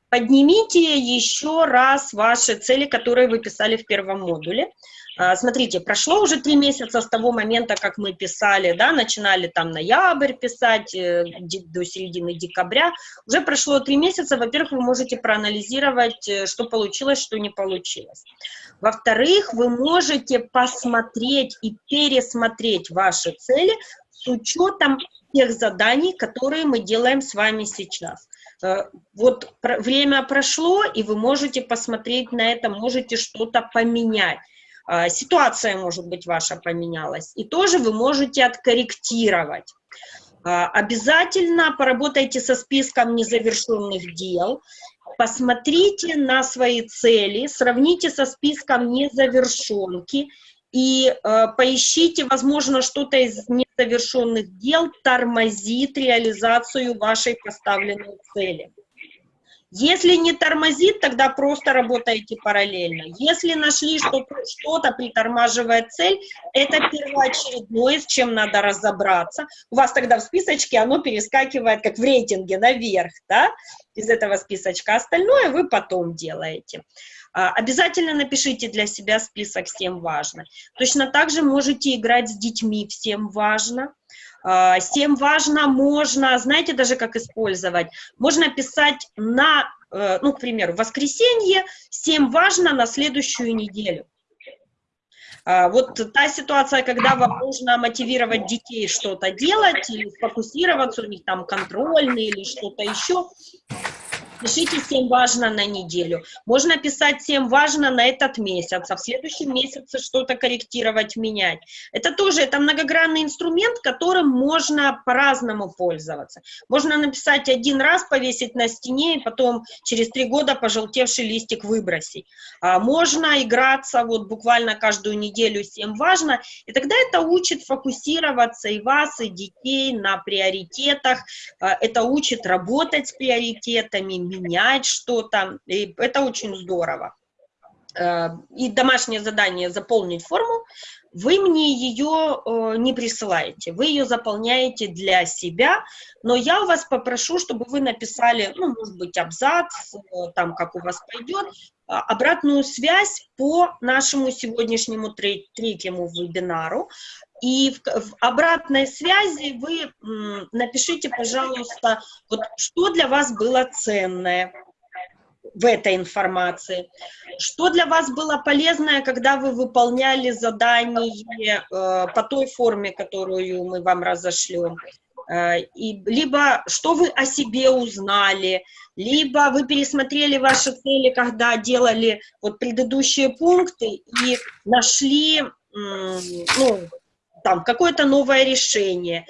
поднимите еще раз ваши цели, которые вы писали в первом модуле. А, смотрите, прошло уже три месяца с того момента, как мы писали, да, начинали там ноябрь писать, э, до середины декабря. Уже прошло три месяца, во-первых, вы можете проанализировать, э, что получилось, что не получилось. Во-вторых, вы можете посмотреть и пересмотреть ваши цели с учетом тех заданий, которые мы делаем с вами сейчас. Э, вот время прошло, и вы можете посмотреть на это, можете что-то поменять. А, ситуация, может быть, ваша поменялась, и тоже вы можете откорректировать. А, обязательно поработайте со списком незавершенных дел, посмотрите на свои цели, сравните со списком незавершенки и э, поищите, возможно, что-то из незавершенных дел тормозит реализацию вашей поставленной цели. Если не тормозит, тогда просто работаете параллельно. Если нашли, что что-то притормаживает цель, это первоочередное, с чем надо разобраться. У вас тогда в списочке оно перескакивает, как в рейтинге, наверх, да, из этого списочка. Остальное вы потом делаете. А, обязательно напишите для себя список «Всем важно». Точно так же можете играть с детьми «Всем важно». А, Всем важно, можно, знаете даже как использовать, можно писать на, э, ну, к примеру, воскресенье, всем важно на следующую неделю. А, вот та ситуация, когда вам нужно мотивировать детей что-то делать или сфокусироваться, у них там контрольный или что-то еще, Пишите «Всем важно» на неделю. Можно писать «Всем важно» на этот месяц, а в следующем месяце что-то корректировать, менять. Это тоже, это многогранный инструмент, которым можно по-разному пользоваться. Можно написать один раз, повесить на стене, и потом через три года пожелтевший листик выбросить. А можно играться вот буквально каждую неделю «Всем важно», и тогда это учит фокусироваться и вас, и детей на приоритетах, а, это учит работать с приоритетами, менять что-то, и это очень здорово. Э, и домашнее задание заполнить форму, вы мне ее э, не присылаете, вы ее заполняете для себя, но я вас попрошу, чтобы вы написали, ну, может быть, абзац, э, там, как у вас пойдет, обратную связь по нашему сегодняшнему третьему вебинару. И в, в обратной связи вы напишите, пожалуйста, вот что для вас было ценное в этой информации, что для вас было полезное, когда вы выполняли задание э, по той форме, которую мы вам разошлем, и, либо что вы о себе узнали, либо вы пересмотрели ваши цели, когда делали вот предыдущие пункты и нашли ну, там какое-то новое решение.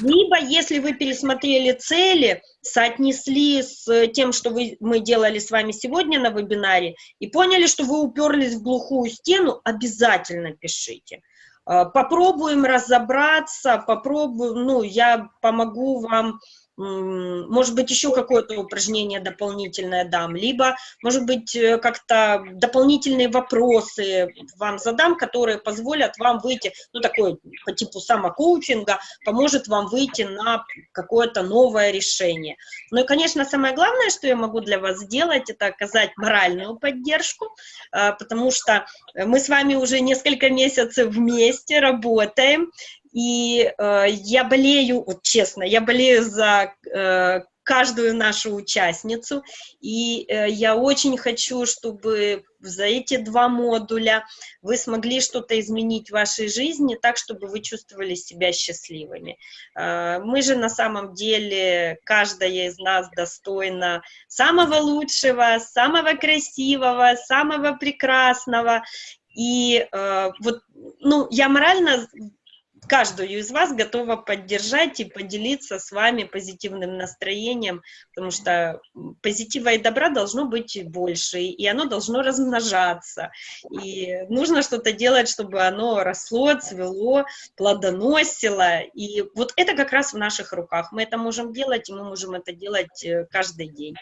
Либо, если вы пересмотрели цели, соотнесли с тем, что вы, мы делали с вами сегодня на вебинаре, и поняли, что вы уперлись в глухую стену, обязательно пишите. А, попробуем разобраться, попробуем, ну, я помогу вам может быть, еще какое-то упражнение дополнительное дам, либо, может быть, э, как-то дополнительные вопросы вам задам, которые позволят вам выйти, ну, такой по типу самокоучинга, поможет вам выйти на какое-то новое решение. Ну и, конечно, самое главное, что я могу для вас сделать, это оказать моральную поддержку, э, потому что мы с вами уже несколько месяцев вместе работаем, И э, я болею, вот честно, я болею за э, каждую нашу участницу, и э, я очень хочу, чтобы за эти два модуля вы смогли что-то изменить в вашей жизни так, чтобы вы чувствовали себя счастливыми. Э, мы же на самом деле, каждая из нас достойна самого лучшего, самого красивого, самого прекрасного, и э, вот, ну, я морально каждую из вас готова поддержать и поделиться с вами позитивным настроением, потому что позитива и добра должно быть больше, и оно должно размножаться. И нужно что-то делать, чтобы оно росло, цвело, плодоносило. И вот это как раз в наших руках. Мы это можем делать, и мы можем это делать э, каждый день.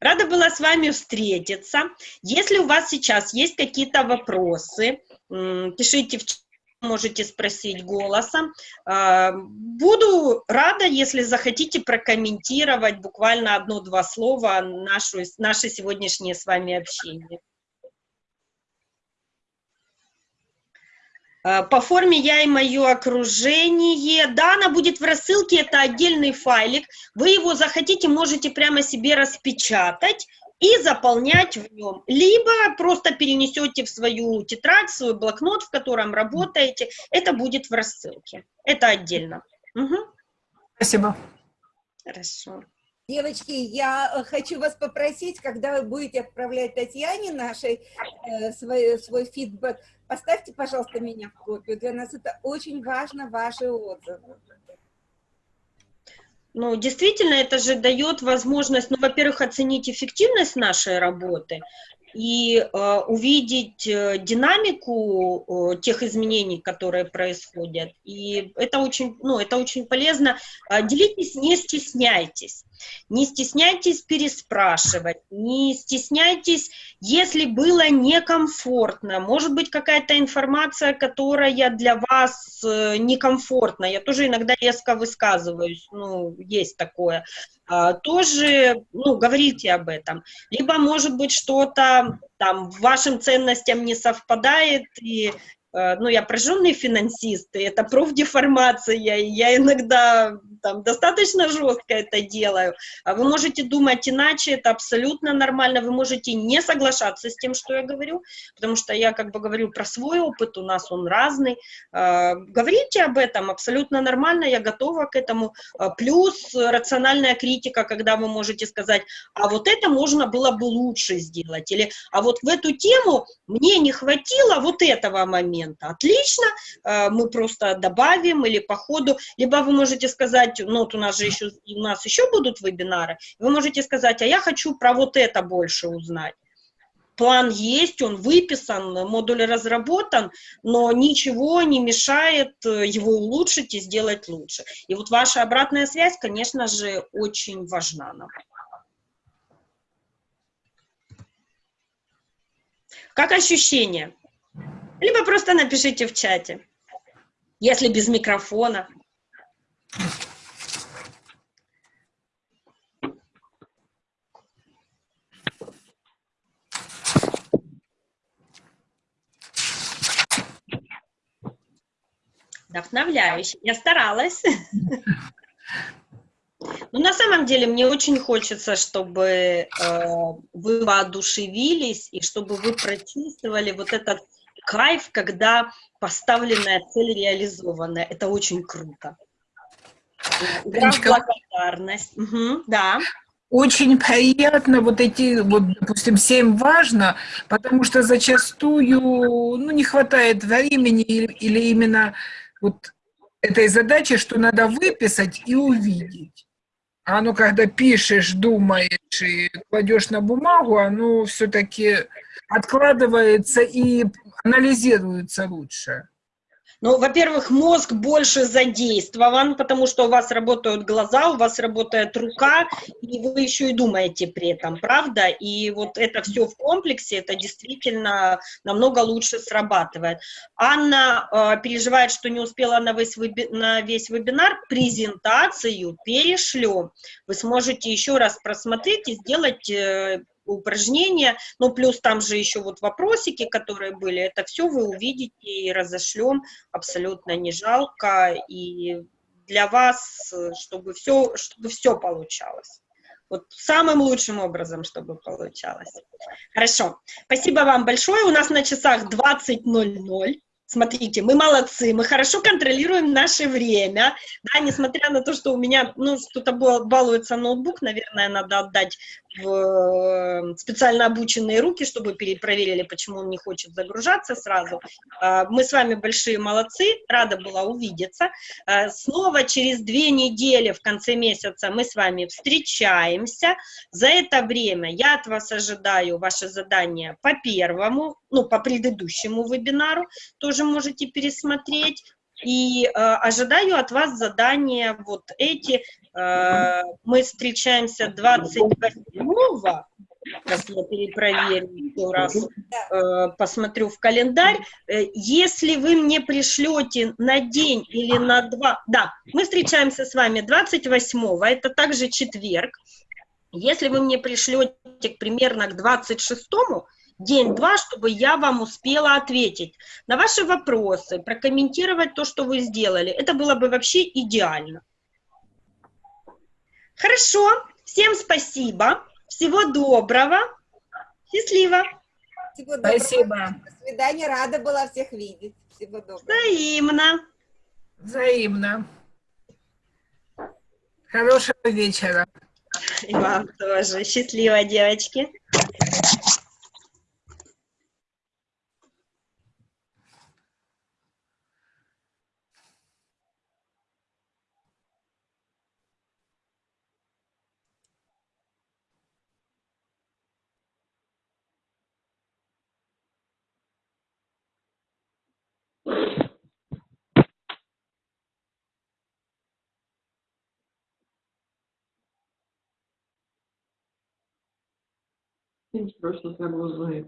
Рада была с вами встретиться. Если у вас сейчас есть какие-то вопросы, пишите в можете спросить голосом. А, буду рада, если захотите прокомментировать буквально одно-два слова нашу, наше сегодняшнее с вами общение. А, по форме я и мое окружение. Да, она будет в рассылке, это отдельный файлик. Вы его захотите, можете прямо себе распечатать и заполнять в нем. Либо просто перенесете в свою тетрадь, в свой блокнот, в котором работаете. Это будет в рассылке. Это отдельно. Угу. Спасибо. Хорошо. Девочки, я э, хочу вас попросить, когда вы будете отправлять Татьяне нашей э, свой, свой фидбэк, поставьте, пожалуйста, меня в копию. Для нас это очень важно, ваши отзывы. Ну, действительно, это же дает возможность, ну, во-первых, оценить эффективность нашей работы, и э, увидеть э, динамику э, тех изменений, которые происходят. И это очень, ну, это очень полезно. Э, делитесь, не стесняйтесь. Не стесняйтесь переспрашивать, не стесняйтесь, если было некомфортно. Может быть, какая-то информация, которая для вас э, некомфортна. Я тоже иногда резко высказываюсь, ну, есть такое. А, тоже, ну, говорите об этом. Либо, может быть, что-то там вашим ценностям не совпадает, и ну, я прожженный финансист, и это профдеформация, и я иногда там достаточно жестко это делаю. А вы можете думать иначе, это абсолютно нормально, вы можете не соглашаться с тем, что я говорю, потому что я как бы говорю про свой опыт, у нас он разный. Э, говорите об этом, абсолютно нормально, я готова к этому. Э, плюс рациональная критика, когда вы можете сказать, а вот это можно было бы лучше сделать, или а вот в эту тему мне не хватило вот этого момента, момента. Отлично, э, мы просто добавим или по ходу, либо вы можете сказать, ну вот у нас же еще, у нас еще будут вебинары, вы можете сказать, а я хочу про вот это больше узнать. План есть, он выписан, модуль разработан, но ничего не мешает э, его улучшить и сделать лучше. И вот ваша обратная связь, конечно же, очень важна нам. Как ощущения? Либо просто напишите в чате, если без микрофона. Вдохновляюще. Я старалась. Но на самом деле мне очень хочется, чтобы э, вы воодушевились и чтобы вы прочувствовали вот этот кайф, когда поставленная цель реализована. Это очень круто. благодарность. Угу, да. Очень приятно вот эти, вот, допустим, семь важно, потому что зачастую, ну, не хватает времени или, или именно вот этой задачи, что надо выписать и увидеть. А ну, когда пишешь, думаешь и кладешь на бумагу, оно все-таки откладывается и анализируется лучше. Ну, во-первых, мозг больше задействован, потому что у вас работают глаза, у вас работает рука, и вы еще и думаете при этом, правда? И вот это все в комплексе, это действительно намного лучше срабатывает. Анна э, переживает, что не успела на весь, веби на весь вебинар, презентацию перешлем. Вы сможете еще раз просмотреть и сделать э, упражнения, ну, плюс там же еще вот вопросики, которые были, это все вы увидите и разошлем, абсолютно не жалко, и для вас, чтобы все, чтобы все получалось. Вот самым лучшим образом, чтобы получалось. Хорошо. Спасибо вам большое. У нас на часах 20.00. Смотрите, мы молодцы, мы хорошо контролируем наше время, да, несмотря на то, что у меня, ну, что-то балуется ноутбук, наверное, надо отдать в э, специально обученные руки, чтобы перепроверили, почему он не хочет загружаться сразу. А, мы с вами большие молодцы, рада была увидеться. А, снова через две недели в конце месяца мы с вами встречаемся. За это время я от вас ожидаю ваше задание по первому, ну, по предыдущему вебинару, тоже можете пересмотреть. И э, ожидаю от вас задания вот эти. Э, мы встречаемся 28-го, сейчас я перепроверю еще раз, э, посмотрю в календарь. Э, если вы мне пришлете на день или на два... Да, мы встречаемся с вами 28-го, это также четверг. Если вы мне пришлете примерно к 26-му, день-два, чтобы я вам успела ответить на ваши вопросы, прокомментировать то, что вы сделали. Это было бы вообще идеально. Хорошо, всем спасибо, всего доброго, счастливо. Всего доброго. Спасибо. До свидания, рада была всех видеть. Всего доброго. Взаимно. Взаимно. Хорошего вечера. И вам тоже. Счастливо, девочки. Things versus that was like.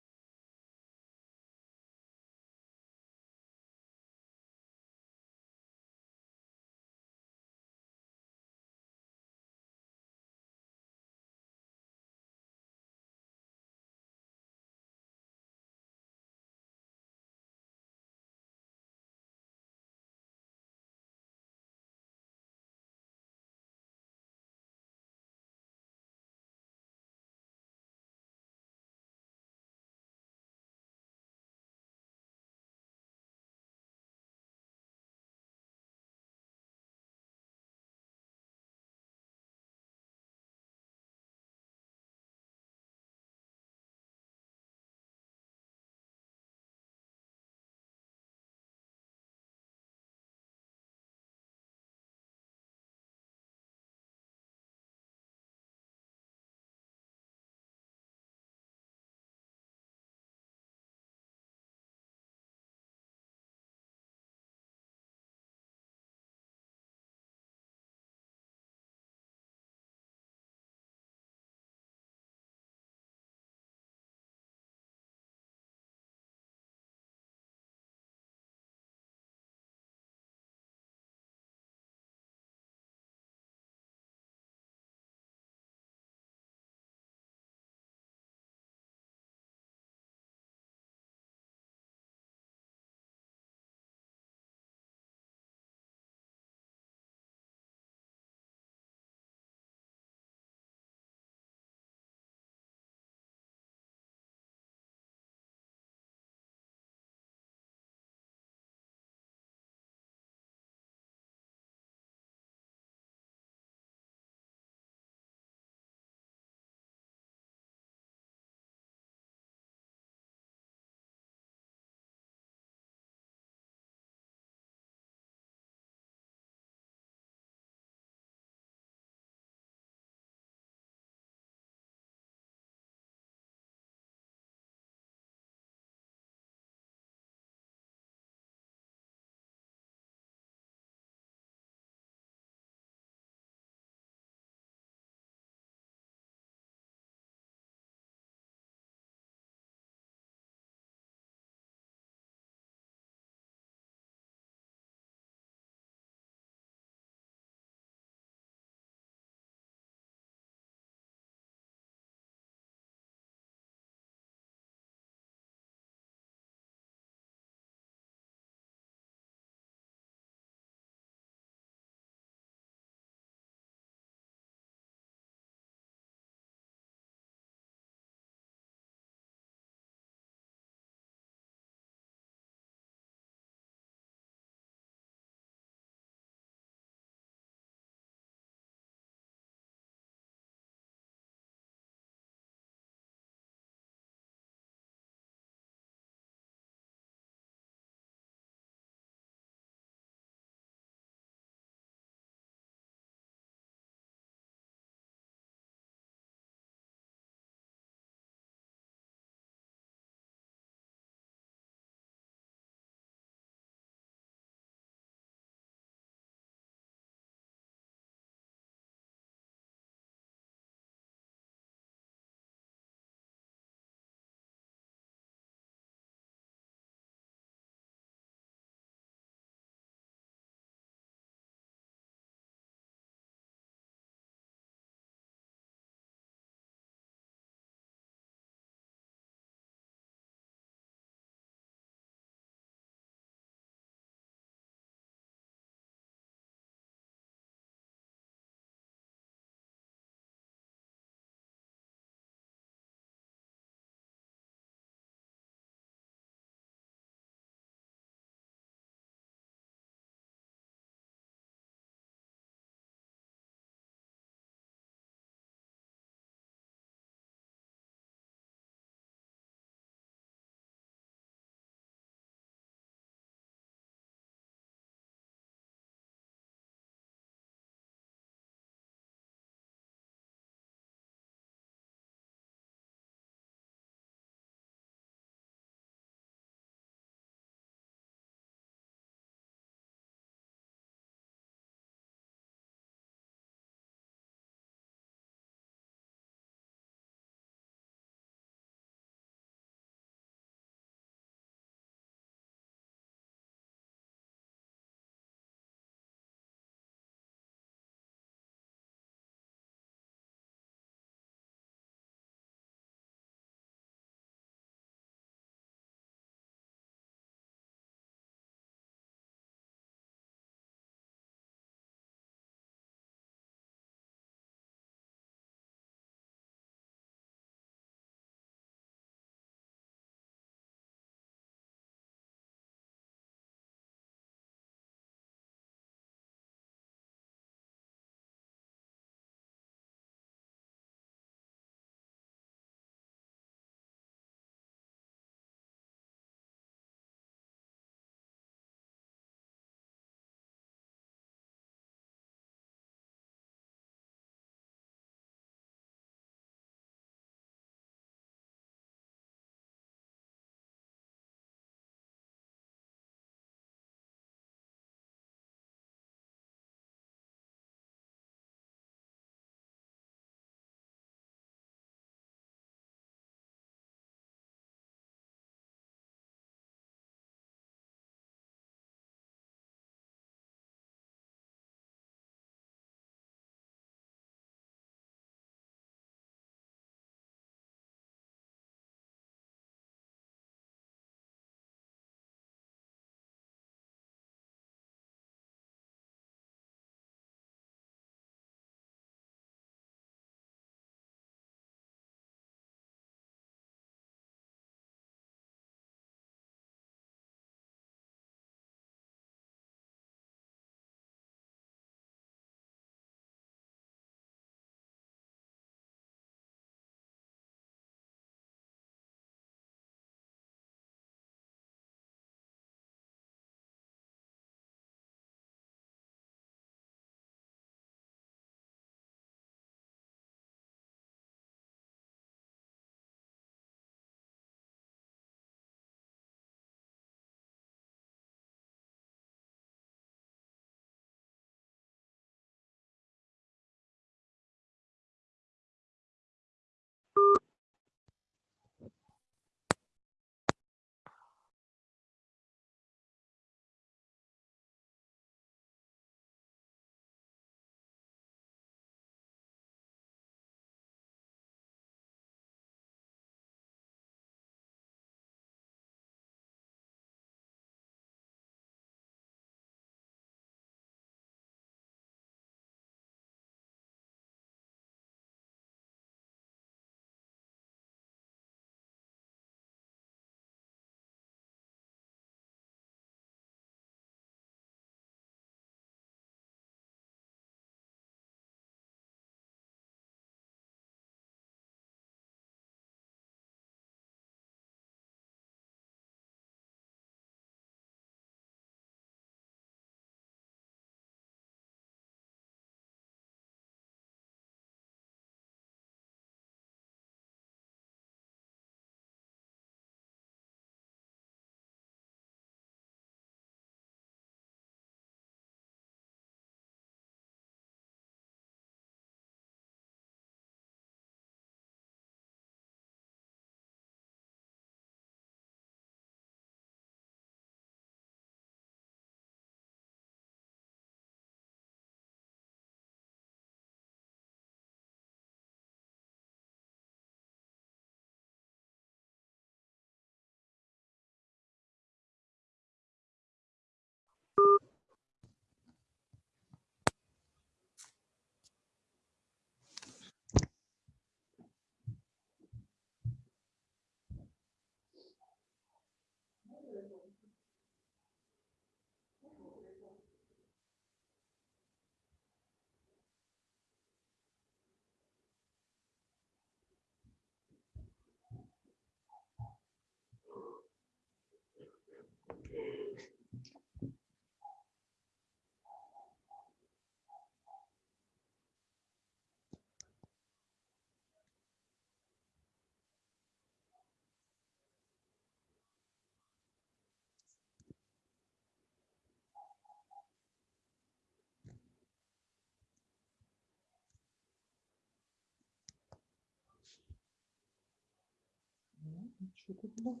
Що тут було?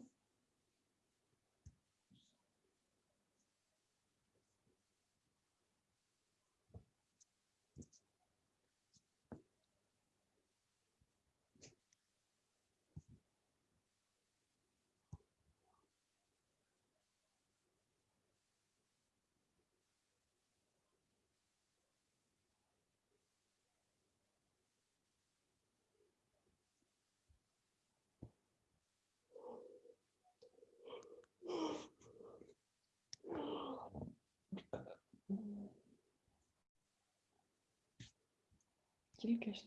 Тільки ж